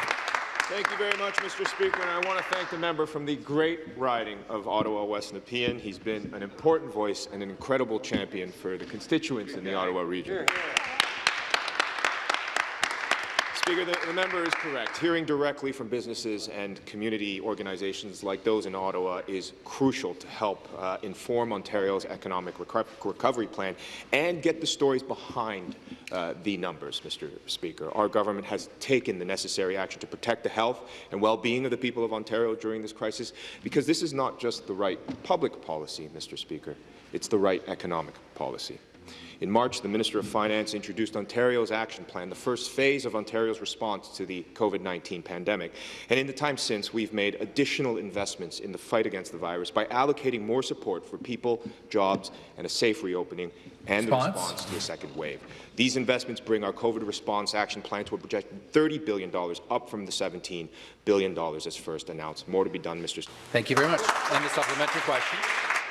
Thank you very much, Mr. Speaker, and I want to thank the member from the great riding of Ottawa West Nepean. He's been an important voice and an incredible champion for the constituents in the Ottawa region. Speaker, the, the, member is correct. Hearing directly from businesses and community organizations like those in Ottawa is crucial to help uh, inform Ontario's economic reco recovery plan and get the stories behind uh, the numbers, Mr. Speaker. Our government has taken the necessary action to protect the health and well-being of the people of Ontario during this crisis because this is not just the right public policy, Mr. Speaker. It's the right economic policy. In March, the Minister of Finance introduced Ontario's action plan, the first phase of Ontario's response to the COVID-19 pandemic. And in the time since, we've made additional investments in the fight against the virus by allocating more support for people, jobs, and a safe reopening and response. the response to a second wave. These investments bring our COVID response action plan to a projected $30 billion, up from the $17 billion as first announced. More to be done, Mr. Thank you very much. And the supplementary question.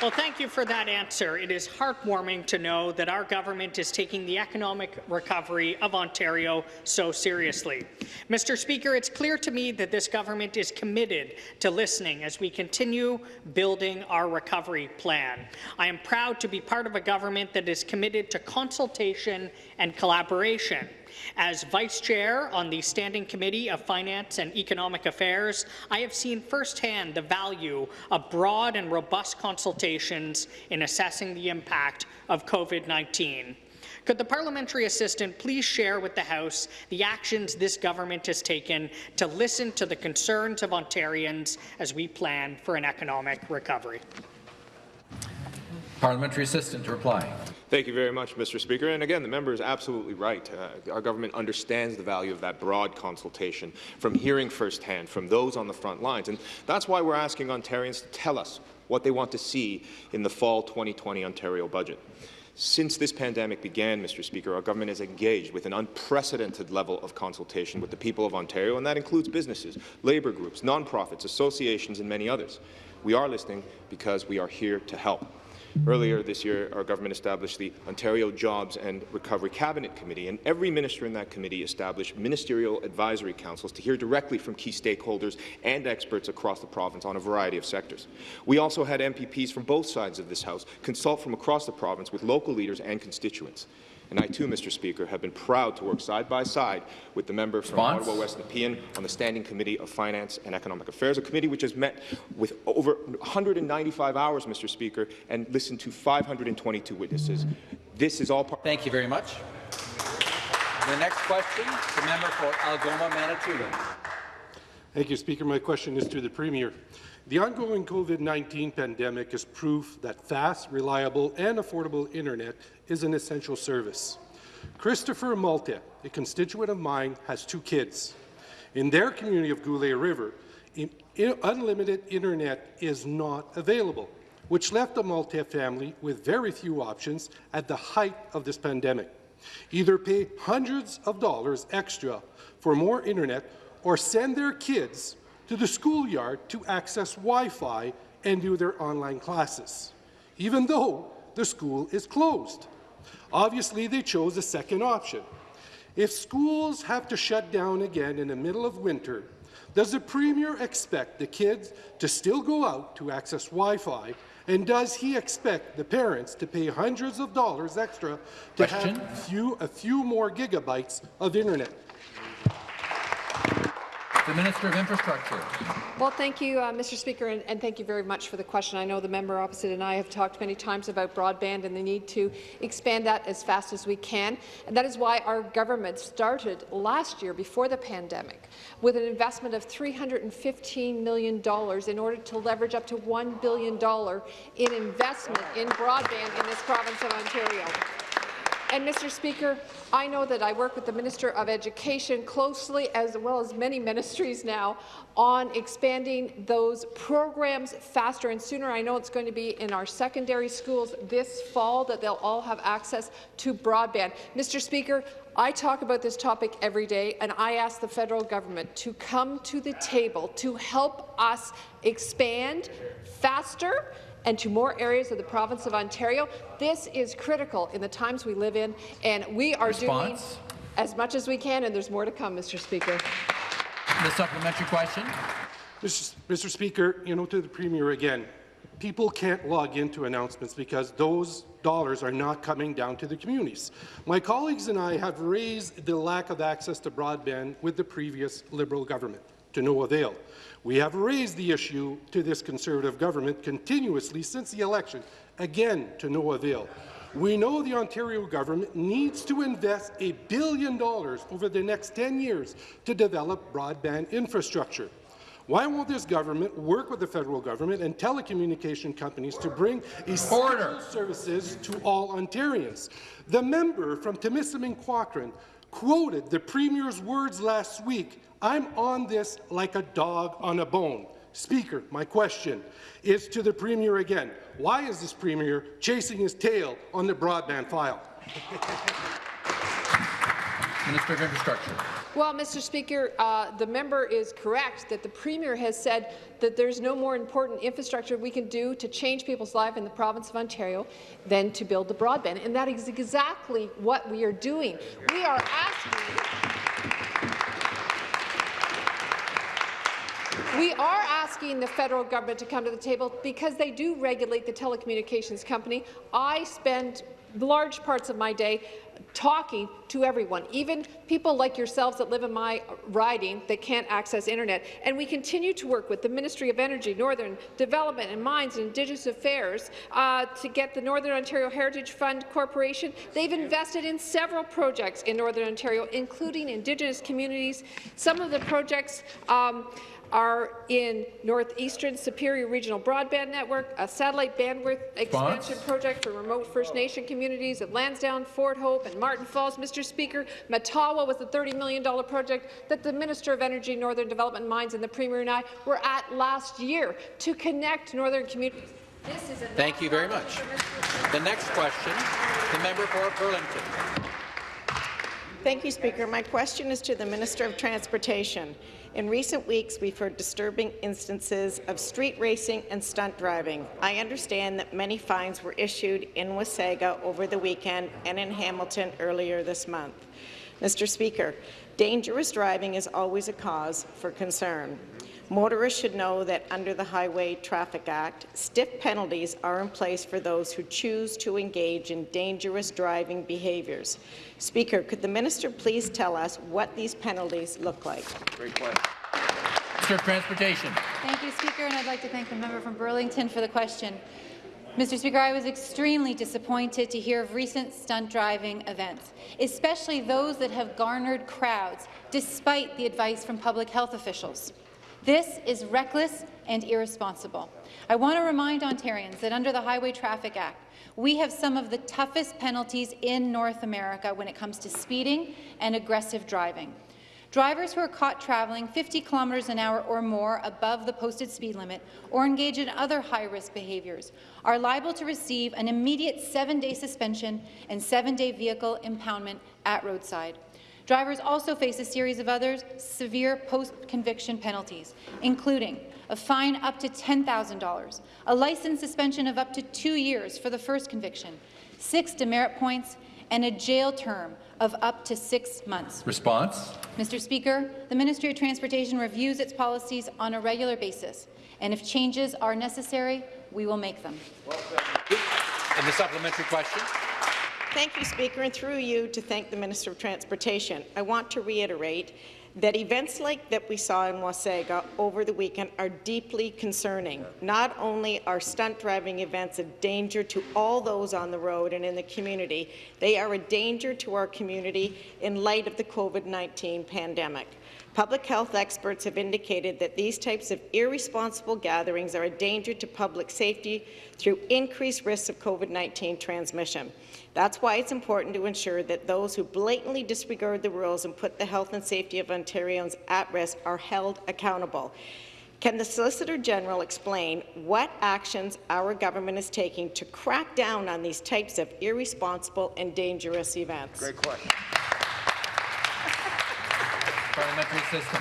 Well, thank you for that answer. It is heartwarming to know that our government is taking the economic recovery of Ontario so seriously. Mr. Speaker, it's clear to me that this government is committed to listening as we continue building our recovery plan. I am proud to be part of a government that is committed to consultation and collaboration. As Vice Chair on the Standing Committee of Finance and Economic Affairs, I have seen firsthand the value of broad and robust consultations in assessing the impact of COVID-19. Could the parliamentary assistant please share with the House the actions this government has taken to listen to the concerns of Ontarians as we plan for an economic recovery? Parliamentary assistant to reply. Thank you very much, Mr. Speaker. And again, the member is absolutely right. Uh, our government understands the value of that broad consultation from hearing firsthand from those on the front lines. And that's why we're asking Ontarians to tell us what they want to see in the fall 2020 Ontario budget. Since this pandemic began, Mr. Speaker, our government has engaged with an unprecedented level of consultation with the people of Ontario, and that includes businesses, labour groups, nonprofits, associations, and many others. We are listening because we are here to help. Earlier this year, our government established the Ontario Jobs and Recovery Cabinet Committee, and every minister in that committee established ministerial advisory councils to hear directly from key stakeholders and experts across the province on a variety of sectors. We also had MPPs from both sides of this House consult from across the province with local leaders and constituents. And I too, Mr. Speaker, have been proud to work side by side with the member from Response? Ottawa West Nepean on the Standing Committee of Finance and Economic Affairs, a committee which has met with over 195 hours, Mr. Speaker, and listened to 522 witnesses. This is all part. Thank you very much. The next question, the member for Algoma, Manitoulin. Thank you, Speaker. My question is to the Premier. The ongoing COVID-19 pandemic is proof that fast, reliable and affordable internet is an essential service. Christopher Malte, a constituent of mine, has two kids. In their community of Goulais River, in, in, unlimited internet is not available. which left the Malte family with very few options at the height of this pandemic. Either pay hundreds of dollars extra for more internet or send their kids to the schoolyard to access Wi-Fi and do their online classes, even though the school is closed. Obviously, they chose the second option. If schools have to shut down again in the middle of winter, does the Premier expect the kids to still go out to access Wi-Fi, and does he expect the parents to pay hundreds of dollars extra to Question. have few, a few more gigabytes of internet? The Minister of Infrastructure. Well, thank you, uh, Mr. Speaker, and, and, thank you very much for the question. I know the member opposite and I have talked many times about broadband and the need to expand that as fast as we can. And that is why our government started last year, before the pandemic, with an investment of $315 million in order to leverage up to $1 billion in investment in broadband in this province of Ontario. And, Mr. Speaker, I know that I work with the Minister of Education closely, as well as many ministries now, on expanding those programs faster and sooner. I know it's going to be in our secondary schools this fall that they'll all have access to broadband. Mr. Speaker, I talk about this topic every day, and I ask the federal government to come to the table to help us expand faster and to more areas of the province of Ontario. This is critical in the times we live in, and we are Response? doing as much as we can, and there's more to come, Mr. Speaker. The supplementary question. Mr. Mr. Speaker, you know, to the Premier again, people can't log into announcements because those dollars are not coming down to the communities. My colleagues and I have raised the lack of access to broadband with the previous Liberal government, to no avail. We have raised the issue to this Conservative government continuously since the election, again to no avail. We know the Ontario government needs to invest a billion dollars over the next 10 years to develop broadband infrastructure. Why won't this government work with the federal government and telecommunication companies to bring essential services to all Ontarians? The member from Timiskaming Cochrane quoted the Premier's words last week, I'm on this like a dog on a bone. Speaker, my question is to the Premier again. Why is this Premier chasing his tail on the broadband file? Minister of Infrastructure. Well, Mr. Speaker, uh, the member is correct that the Premier has said that there's no more important infrastructure we can do to change people's life in the province of Ontario than to build the broadband, and that is exactly what we are doing. We are asking We are asking the federal government to come to the table because they do regulate the telecommunications company. I spend large parts of my day talking to everyone, even people like yourselves that live in my riding that can't access internet. And we continue to work with the Ministry of Energy, Northern Development and Mines and Indigenous Affairs uh, to get the Northern Ontario Heritage Fund Corporation. They've invested in several projects in Northern Ontario, including Indigenous communities. Some of the projects um, are in Northeastern Superior Regional Broadband Network, a satellite bandwidth expansion project for remote First Nation communities at Lansdowne, Fort Hope, and Martin Falls. Mr. Speaker, Matawa was the $30 million project that the Minister of Energy, Northern Development Mines and the Premier and I were at last year to connect northern communities. Thank you very much. The next question, the member for Burlington. Thank you, Speaker. My question is to the Minister of Transportation. In recent weeks, we've heard disturbing instances of street racing and stunt driving. I understand that many fines were issued in Wasaga over the weekend and in Hamilton earlier this month. Mr. Speaker, dangerous driving is always a cause for concern. Motorists should know that under the Highway Traffic Act, stiff penalties are in place for those who choose to engage in dangerous driving behaviours. Speaker, could the minister please tell us what these penalties look like? Great question. Minister of Transportation. Thank you, Speaker, and I'd like to thank the member from Burlington for the question. Mr. Speaker, I was extremely disappointed to hear of recent stunt driving events, especially those that have garnered crowds, despite the advice from public health officials. This is reckless and irresponsible. I want to remind Ontarians that under the Highway Traffic Act, we have some of the toughest penalties in North America when it comes to speeding and aggressive driving. Drivers who are caught traveling 50 kilometres an hour or more above the posted speed limit or engage in other high-risk behaviours are liable to receive an immediate seven-day suspension and seven-day vehicle impoundment at roadside. Drivers also face a series of other severe post-conviction penalties, including a fine up to $10,000, a license suspension of up to two years for the first conviction, six demerit points, and a jail term of up to six months. Response. Mr. Speaker, the Ministry of Transportation reviews its policies on a regular basis, and if changes are necessary, we will make them. And the supplementary question. Thank you, Speaker, and through you to thank the Minister of Transportation. I want to reiterate that events like that we saw in Wasaga over the weekend are deeply concerning. Not only are stunt driving events a danger to all those on the road and in the community, they are a danger to our community in light of the COVID-19 pandemic. Public health experts have indicated that these types of irresponsible gatherings are a danger to public safety through increased risks of COVID-19 transmission. That's why it's important to ensure that those who blatantly disregard the rules and put the health and safety of Ontarians at risk are held accountable. Can the Solicitor General explain what actions our government is taking to crack down on these types of irresponsible and dangerous events? Great question. Parliamentary system.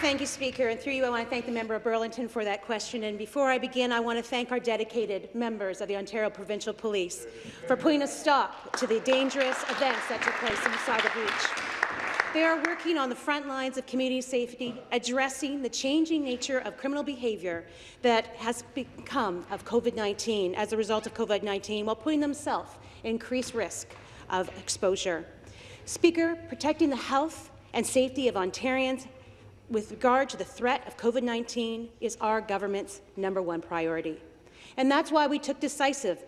Thank you, Speaker. And through you, I want to thank the member of Burlington for that question. And before I begin, I want to thank our dedicated members of the Ontario Provincial Police for putting a stop to the dangerous events that took place inside the Beach. They are working on the front lines of community safety, addressing the changing nature of criminal behaviour that has become of COVID-19 as a result of COVID-19, while putting themselves increased risk of exposure. Speaker, protecting the health and safety of Ontarians with regard to the threat of COVID-19 is our government's number one priority. And that's why we took decisive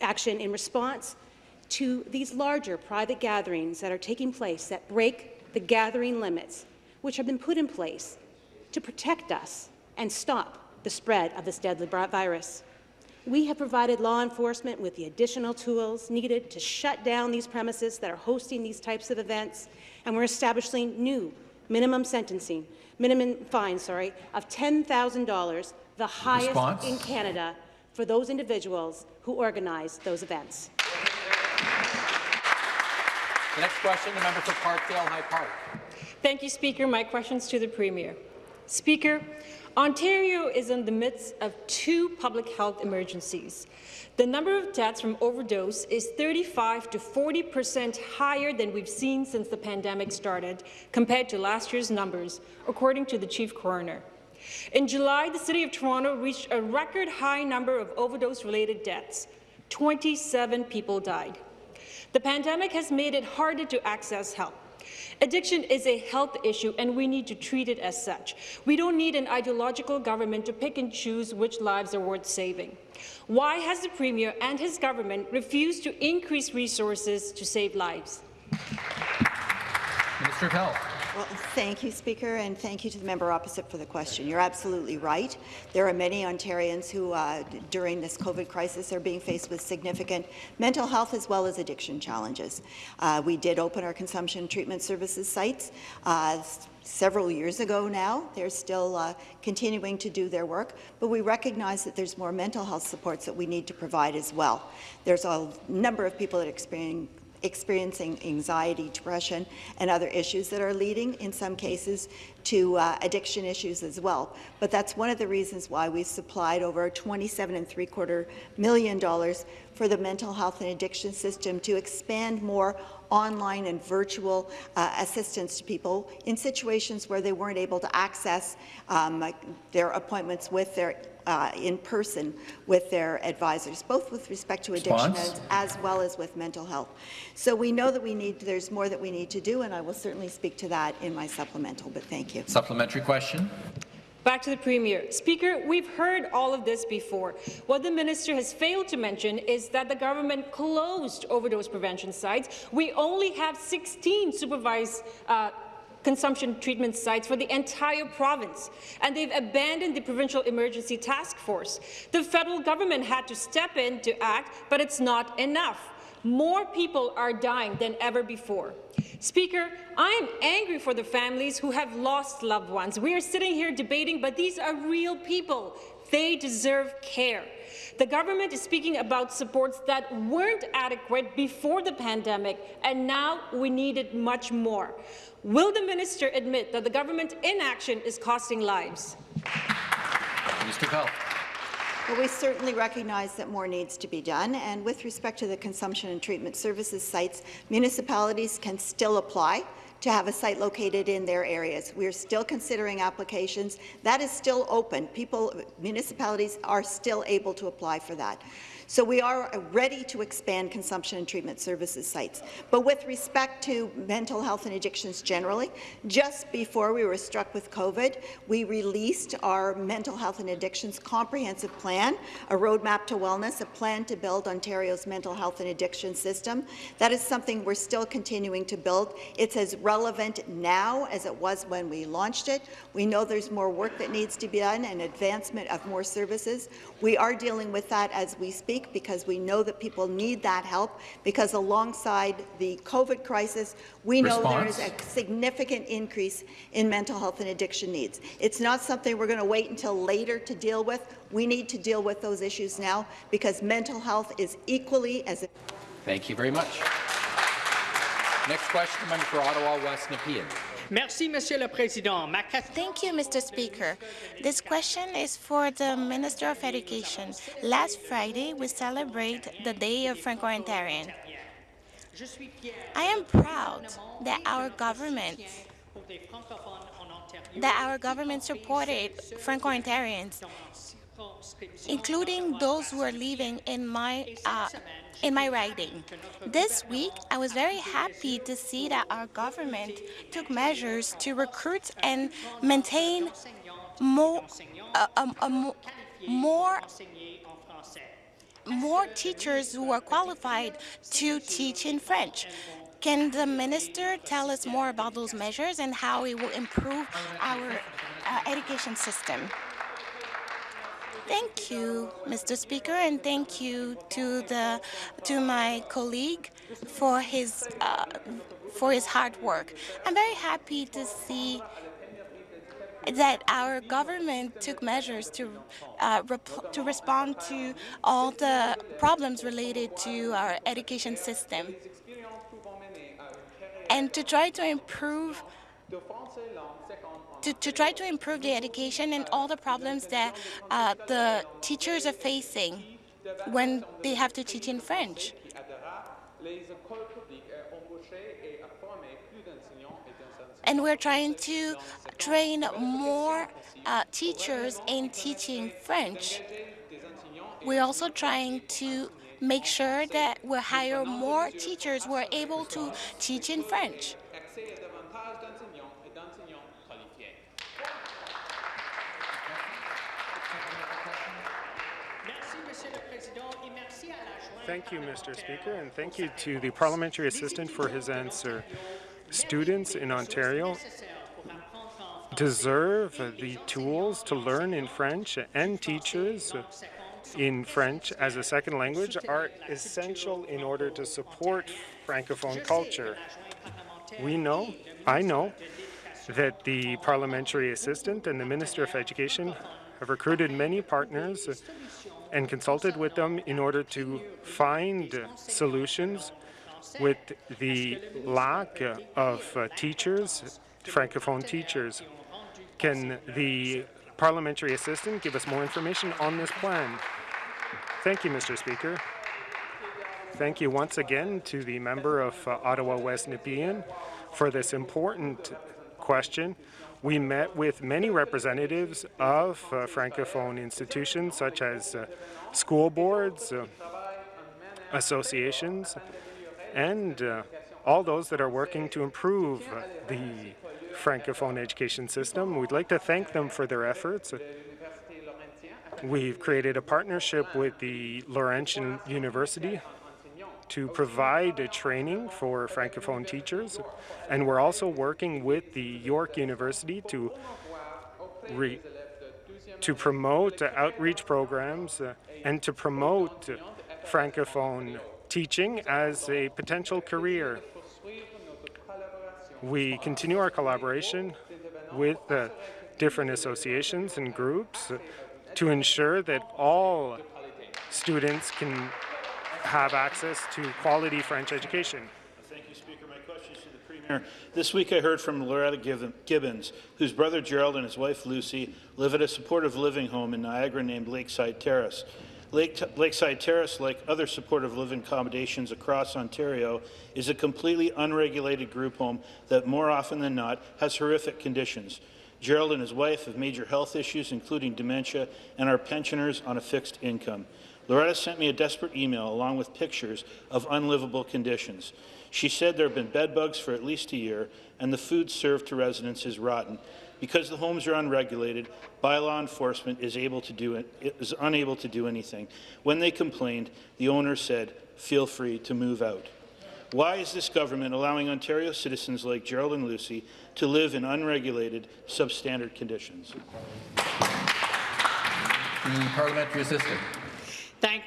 action in response to these larger private gatherings that are taking place that break the gathering limits, which have been put in place to protect us and stop the spread of this deadly virus. We have provided law enforcement with the additional tools needed to shut down these premises that are hosting these types of events, and we're establishing new minimum sentencing, minimum fine, sorry, of $10,000, the highest Response? in Canada for those individuals who organize those events. The next question, the member for Parkdale High Park. Thank you, Speaker. My questions to the Premier. Speaker, Ontario is in the midst of two public health emergencies. The number of deaths from overdose is 35 to 40 percent higher than we've seen since the pandemic started, compared to last year's numbers, according to the chief coroner. In July, the City of Toronto reached a record high number of overdose-related deaths. 27 people died. The pandemic has made it harder to access help. Addiction is a health issue, and we need to treat it as such. We don't need an ideological government to pick and choose which lives are worth saving. Why has the Premier and his government refused to increase resources to save lives? Minister of Health. Well, thank you, Speaker, and thank you to the member opposite for the question. You're absolutely right. There are many Ontarians who, uh, during this COVID crisis, are being faced with significant mental health as well as addiction challenges. Uh, we did open our consumption treatment services sites uh, several years ago now. They're still uh, continuing to do their work, but we recognize that there's more mental health supports that we need to provide as well. There's a number of people that experience experiencing anxiety, depression, and other issues that are leading, in some cases, to uh, addiction issues as well. But that's one of the reasons why we supplied over 27 and three quarter million dollars for the mental health and addiction system to expand more online and virtual uh, assistance to people in situations where they weren't able to access um, their appointments with their uh, in person with their advisors, both with respect to addiction as, as, well as with mental health. So we know that we need, there's more that we need to do, and I will certainly speak to that in my supplemental, but thank you. Supplementary question. Back to the Premier. Speaker, we've heard all of this before. What the minister has failed to mention is that the government closed overdose prevention sites. We only have 16 supervised uh, consumption treatment sites for the entire province, and they've abandoned the provincial emergency task force. The federal government had to step in to act, but it's not enough. More people are dying than ever before. Speaker, I am angry for the families who have lost loved ones. We are sitting here debating, but these are real people. They deserve care. The government is speaking about supports that weren't adequate before the pandemic, and now we needed much more. Will the minister admit that the government inaction is costing lives? Bell. Well, we certainly recognize that more needs to be done, and with respect to the consumption and treatment services sites, municipalities can still apply to have a site located in their areas. We are still considering applications. That is still open. People, municipalities are still able to apply for that. So we are ready to expand consumption and treatment services sites. But with respect to mental health and addictions generally, just before we were struck with COVID, we released our mental health and addictions comprehensive plan, a roadmap to wellness, a plan to build Ontario's mental health and addiction system. That is something we're still continuing to build. It's as relevant now as it was when we launched it. We know there's more work that needs to be done and advancement of more services. We are dealing with that as we speak because we know that people need that help because alongside the COVID crisis, we know there is a significant increase in mental health and addiction needs. It's not something we're going to wait until later to deal with. We need to deal with those issues now because mental health is equally as Thank you very much. Next question, member for Ottawa West Nepean. Merci, Monsieur le Président. Ma Thank you, Mr. Speaker. This question is for the Minister of Education. Last Friday, we celebrate the Day of Franco-Ontarian. I am proud that our government that our government supported Franco-Ontarians, including those who are living in my uh, in my riding. This week, I was very happy to see that our government took measures to recruit and maintain more, uh, um, um, more more teachers who are qualified to teach in French. Can the minister tell us more about those measures and how it will improve our uh, education system? Thank you, Mr. Speaker, and thank you to the to my colleague for his uh, for his hard work. I'm very happy to see that our government took measures to uh, to respond to all the problems related to our education system and to try to improve to, to try to improve the education and all the problems that uh, the teachers are facing when they have to teach in French. And we're trying to train more uh, teachers in teaching French. We're also trying to make sure that we hire more teachers who are able to teach in French. Thank you, Mr. Speaker, and thank you to the parliamentary assistant for his answer. Students in Ontario deserve the tools to learn in French, and teachers in French as a second language are essential in order to support Francophone culture. We know, I know, that the parliamentary assistant and the Minister of Education have recruited many partners and consulted with them in order to find solutions with the lack of uh, teachers, Francophone teachers. Can the parliamentary assistant give us more information on this plan? Thank you, Mr. Speaker. Thank you once again to the member of uh, Ottawa West Nepean for this important question. We met with many representatives of uh, Francophone institutions such as uh, school boards, uh, associations, and uh, all those that are working to improve the Francophone education system. We'd like to thank them for their efforts. We've created a partnership with the Laurentian University to provide training for Francophone teachers, and we're also working with the York University to to promote uh, outreach programs uh, and to promote Francophone teaching as a potential career. We continue our collaboration with the different associations and groups to ensure that all students can have access to quality French education. Thank you, Speaker. My question is to the Premier. This week I heard from Loretta Gibbons, whose brother Gerald and his wife Lucy live at a supportive living home in Niagara named Lakeside Terrace. Lake Lakeside Terrace, like other supportive living accommodations across Ontario, is a completely unregulated group home that more often than not has horrific conditions. Gerald and his wife have major health issues, including dementia, and are pensioners on a fixed income. Loretta sent me a desperate email along with pictures of unlivable conditions. She said there have been bed bugs for at least a year, and the food served to residents is rotten. Because the homes are unregulated, bylaw enforcement is, able to do it, is unable to do anything. When they complained, the owner said, feel free to move out. Why is this government allowing Ontario citizens like Gerald and Lucy to live in unregulated, substandard conditions? Parliamentary assistant.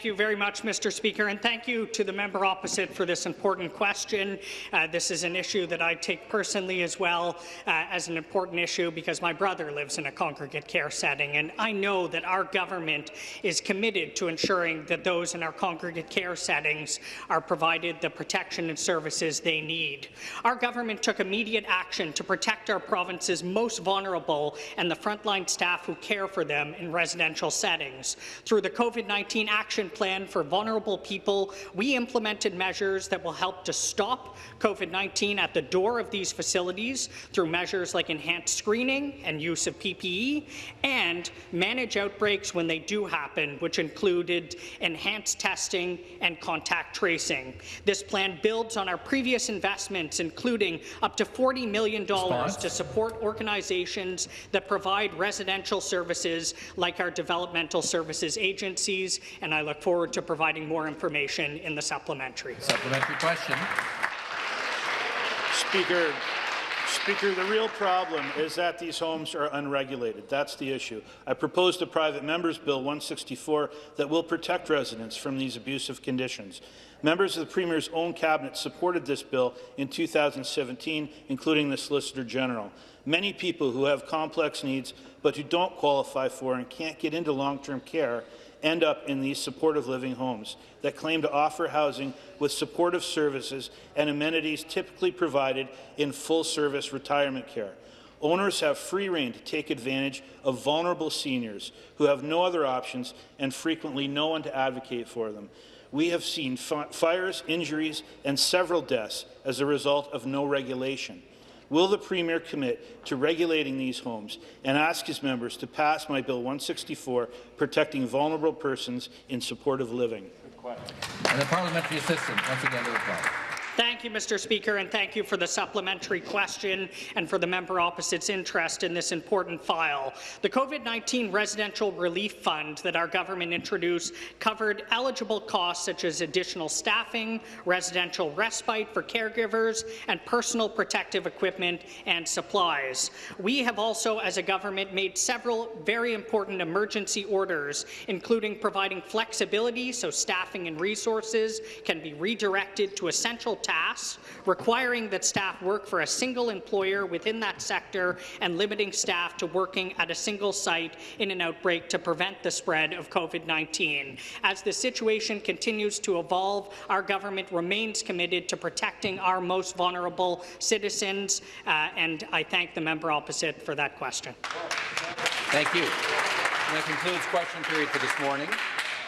Thank you very much, Mr. Speaker, and thank you to the member opposite for this important question. Uh, this is an issue that I take personally as well uh, as an important issue because my brother lives in a congregate care setting, and I know that our government is committed to ensuring that those in our congregate care settings are provided the protection and services they need. Our government took immediate action to protect our province's most vulnerable and the frontline staff who care for them in residential settings. Through the COVID-19 action plan for vulnerable people, we implemented measures that will help to stop COVID-19 at the door of these facilities through measures like enhanced screening and use of PPE, and manage outbreaks when they do happen, which included enhanced testing and contact tracing. This plan builds on our previous investments, including up to $40 million Response. to support organizations that provide residential services like our developmental services agencies and and I look forward to providing more information in the supplementary. Supplementary question. Speaker, Speaker, the real problem is that these homes are unregulated. That's the issue. I proposed a private member's bill 164 that will protect residents from these abusive conditions. Members of the Premier's own cabinet supported this bill in 2017, including the Solicitor General. Many people who have complex needs but who don't qualify for and can't get into long-term care end up in these supportive living homes that claim to offer housing with supportive services and amenities typically provided in full-service retirement care. Owners have free rein to take advantage of vulnerable seniors who have no other options and frequently no one to advocate for them. We have seen fires, injuries, and several deaths as a result of no regulation. Will the Premier commit to regulating these homes and ask his members to pass my Bill 164 protecting vulnerable persons in supportive living? Good question. And the parliamentary assistant, once again to reply. Thank you, Mr. Speaker, and thank you for the supplementary question and for the member opposite's interest in this important file. The COVID-19 Residential Relief Fund that our government introduced covered eligible costs such as additional staffing, residential respite for caregivers, and personal protective equipment and supplies. We have also, as a government, made several very important emergency orders, including providing flexibility so staffing and resources can be redirected to essential tasks, requiring that staff work for a single employer within that sector and limiting staff to working at a single site in an outbreak to prevent the spread of COVID-19. As the situation continues to evolve, our government remains committed to protecting our most vulnerable citizens, uh, and I thank the member opposite for that question. Thank you. And that concludes question period for this morning.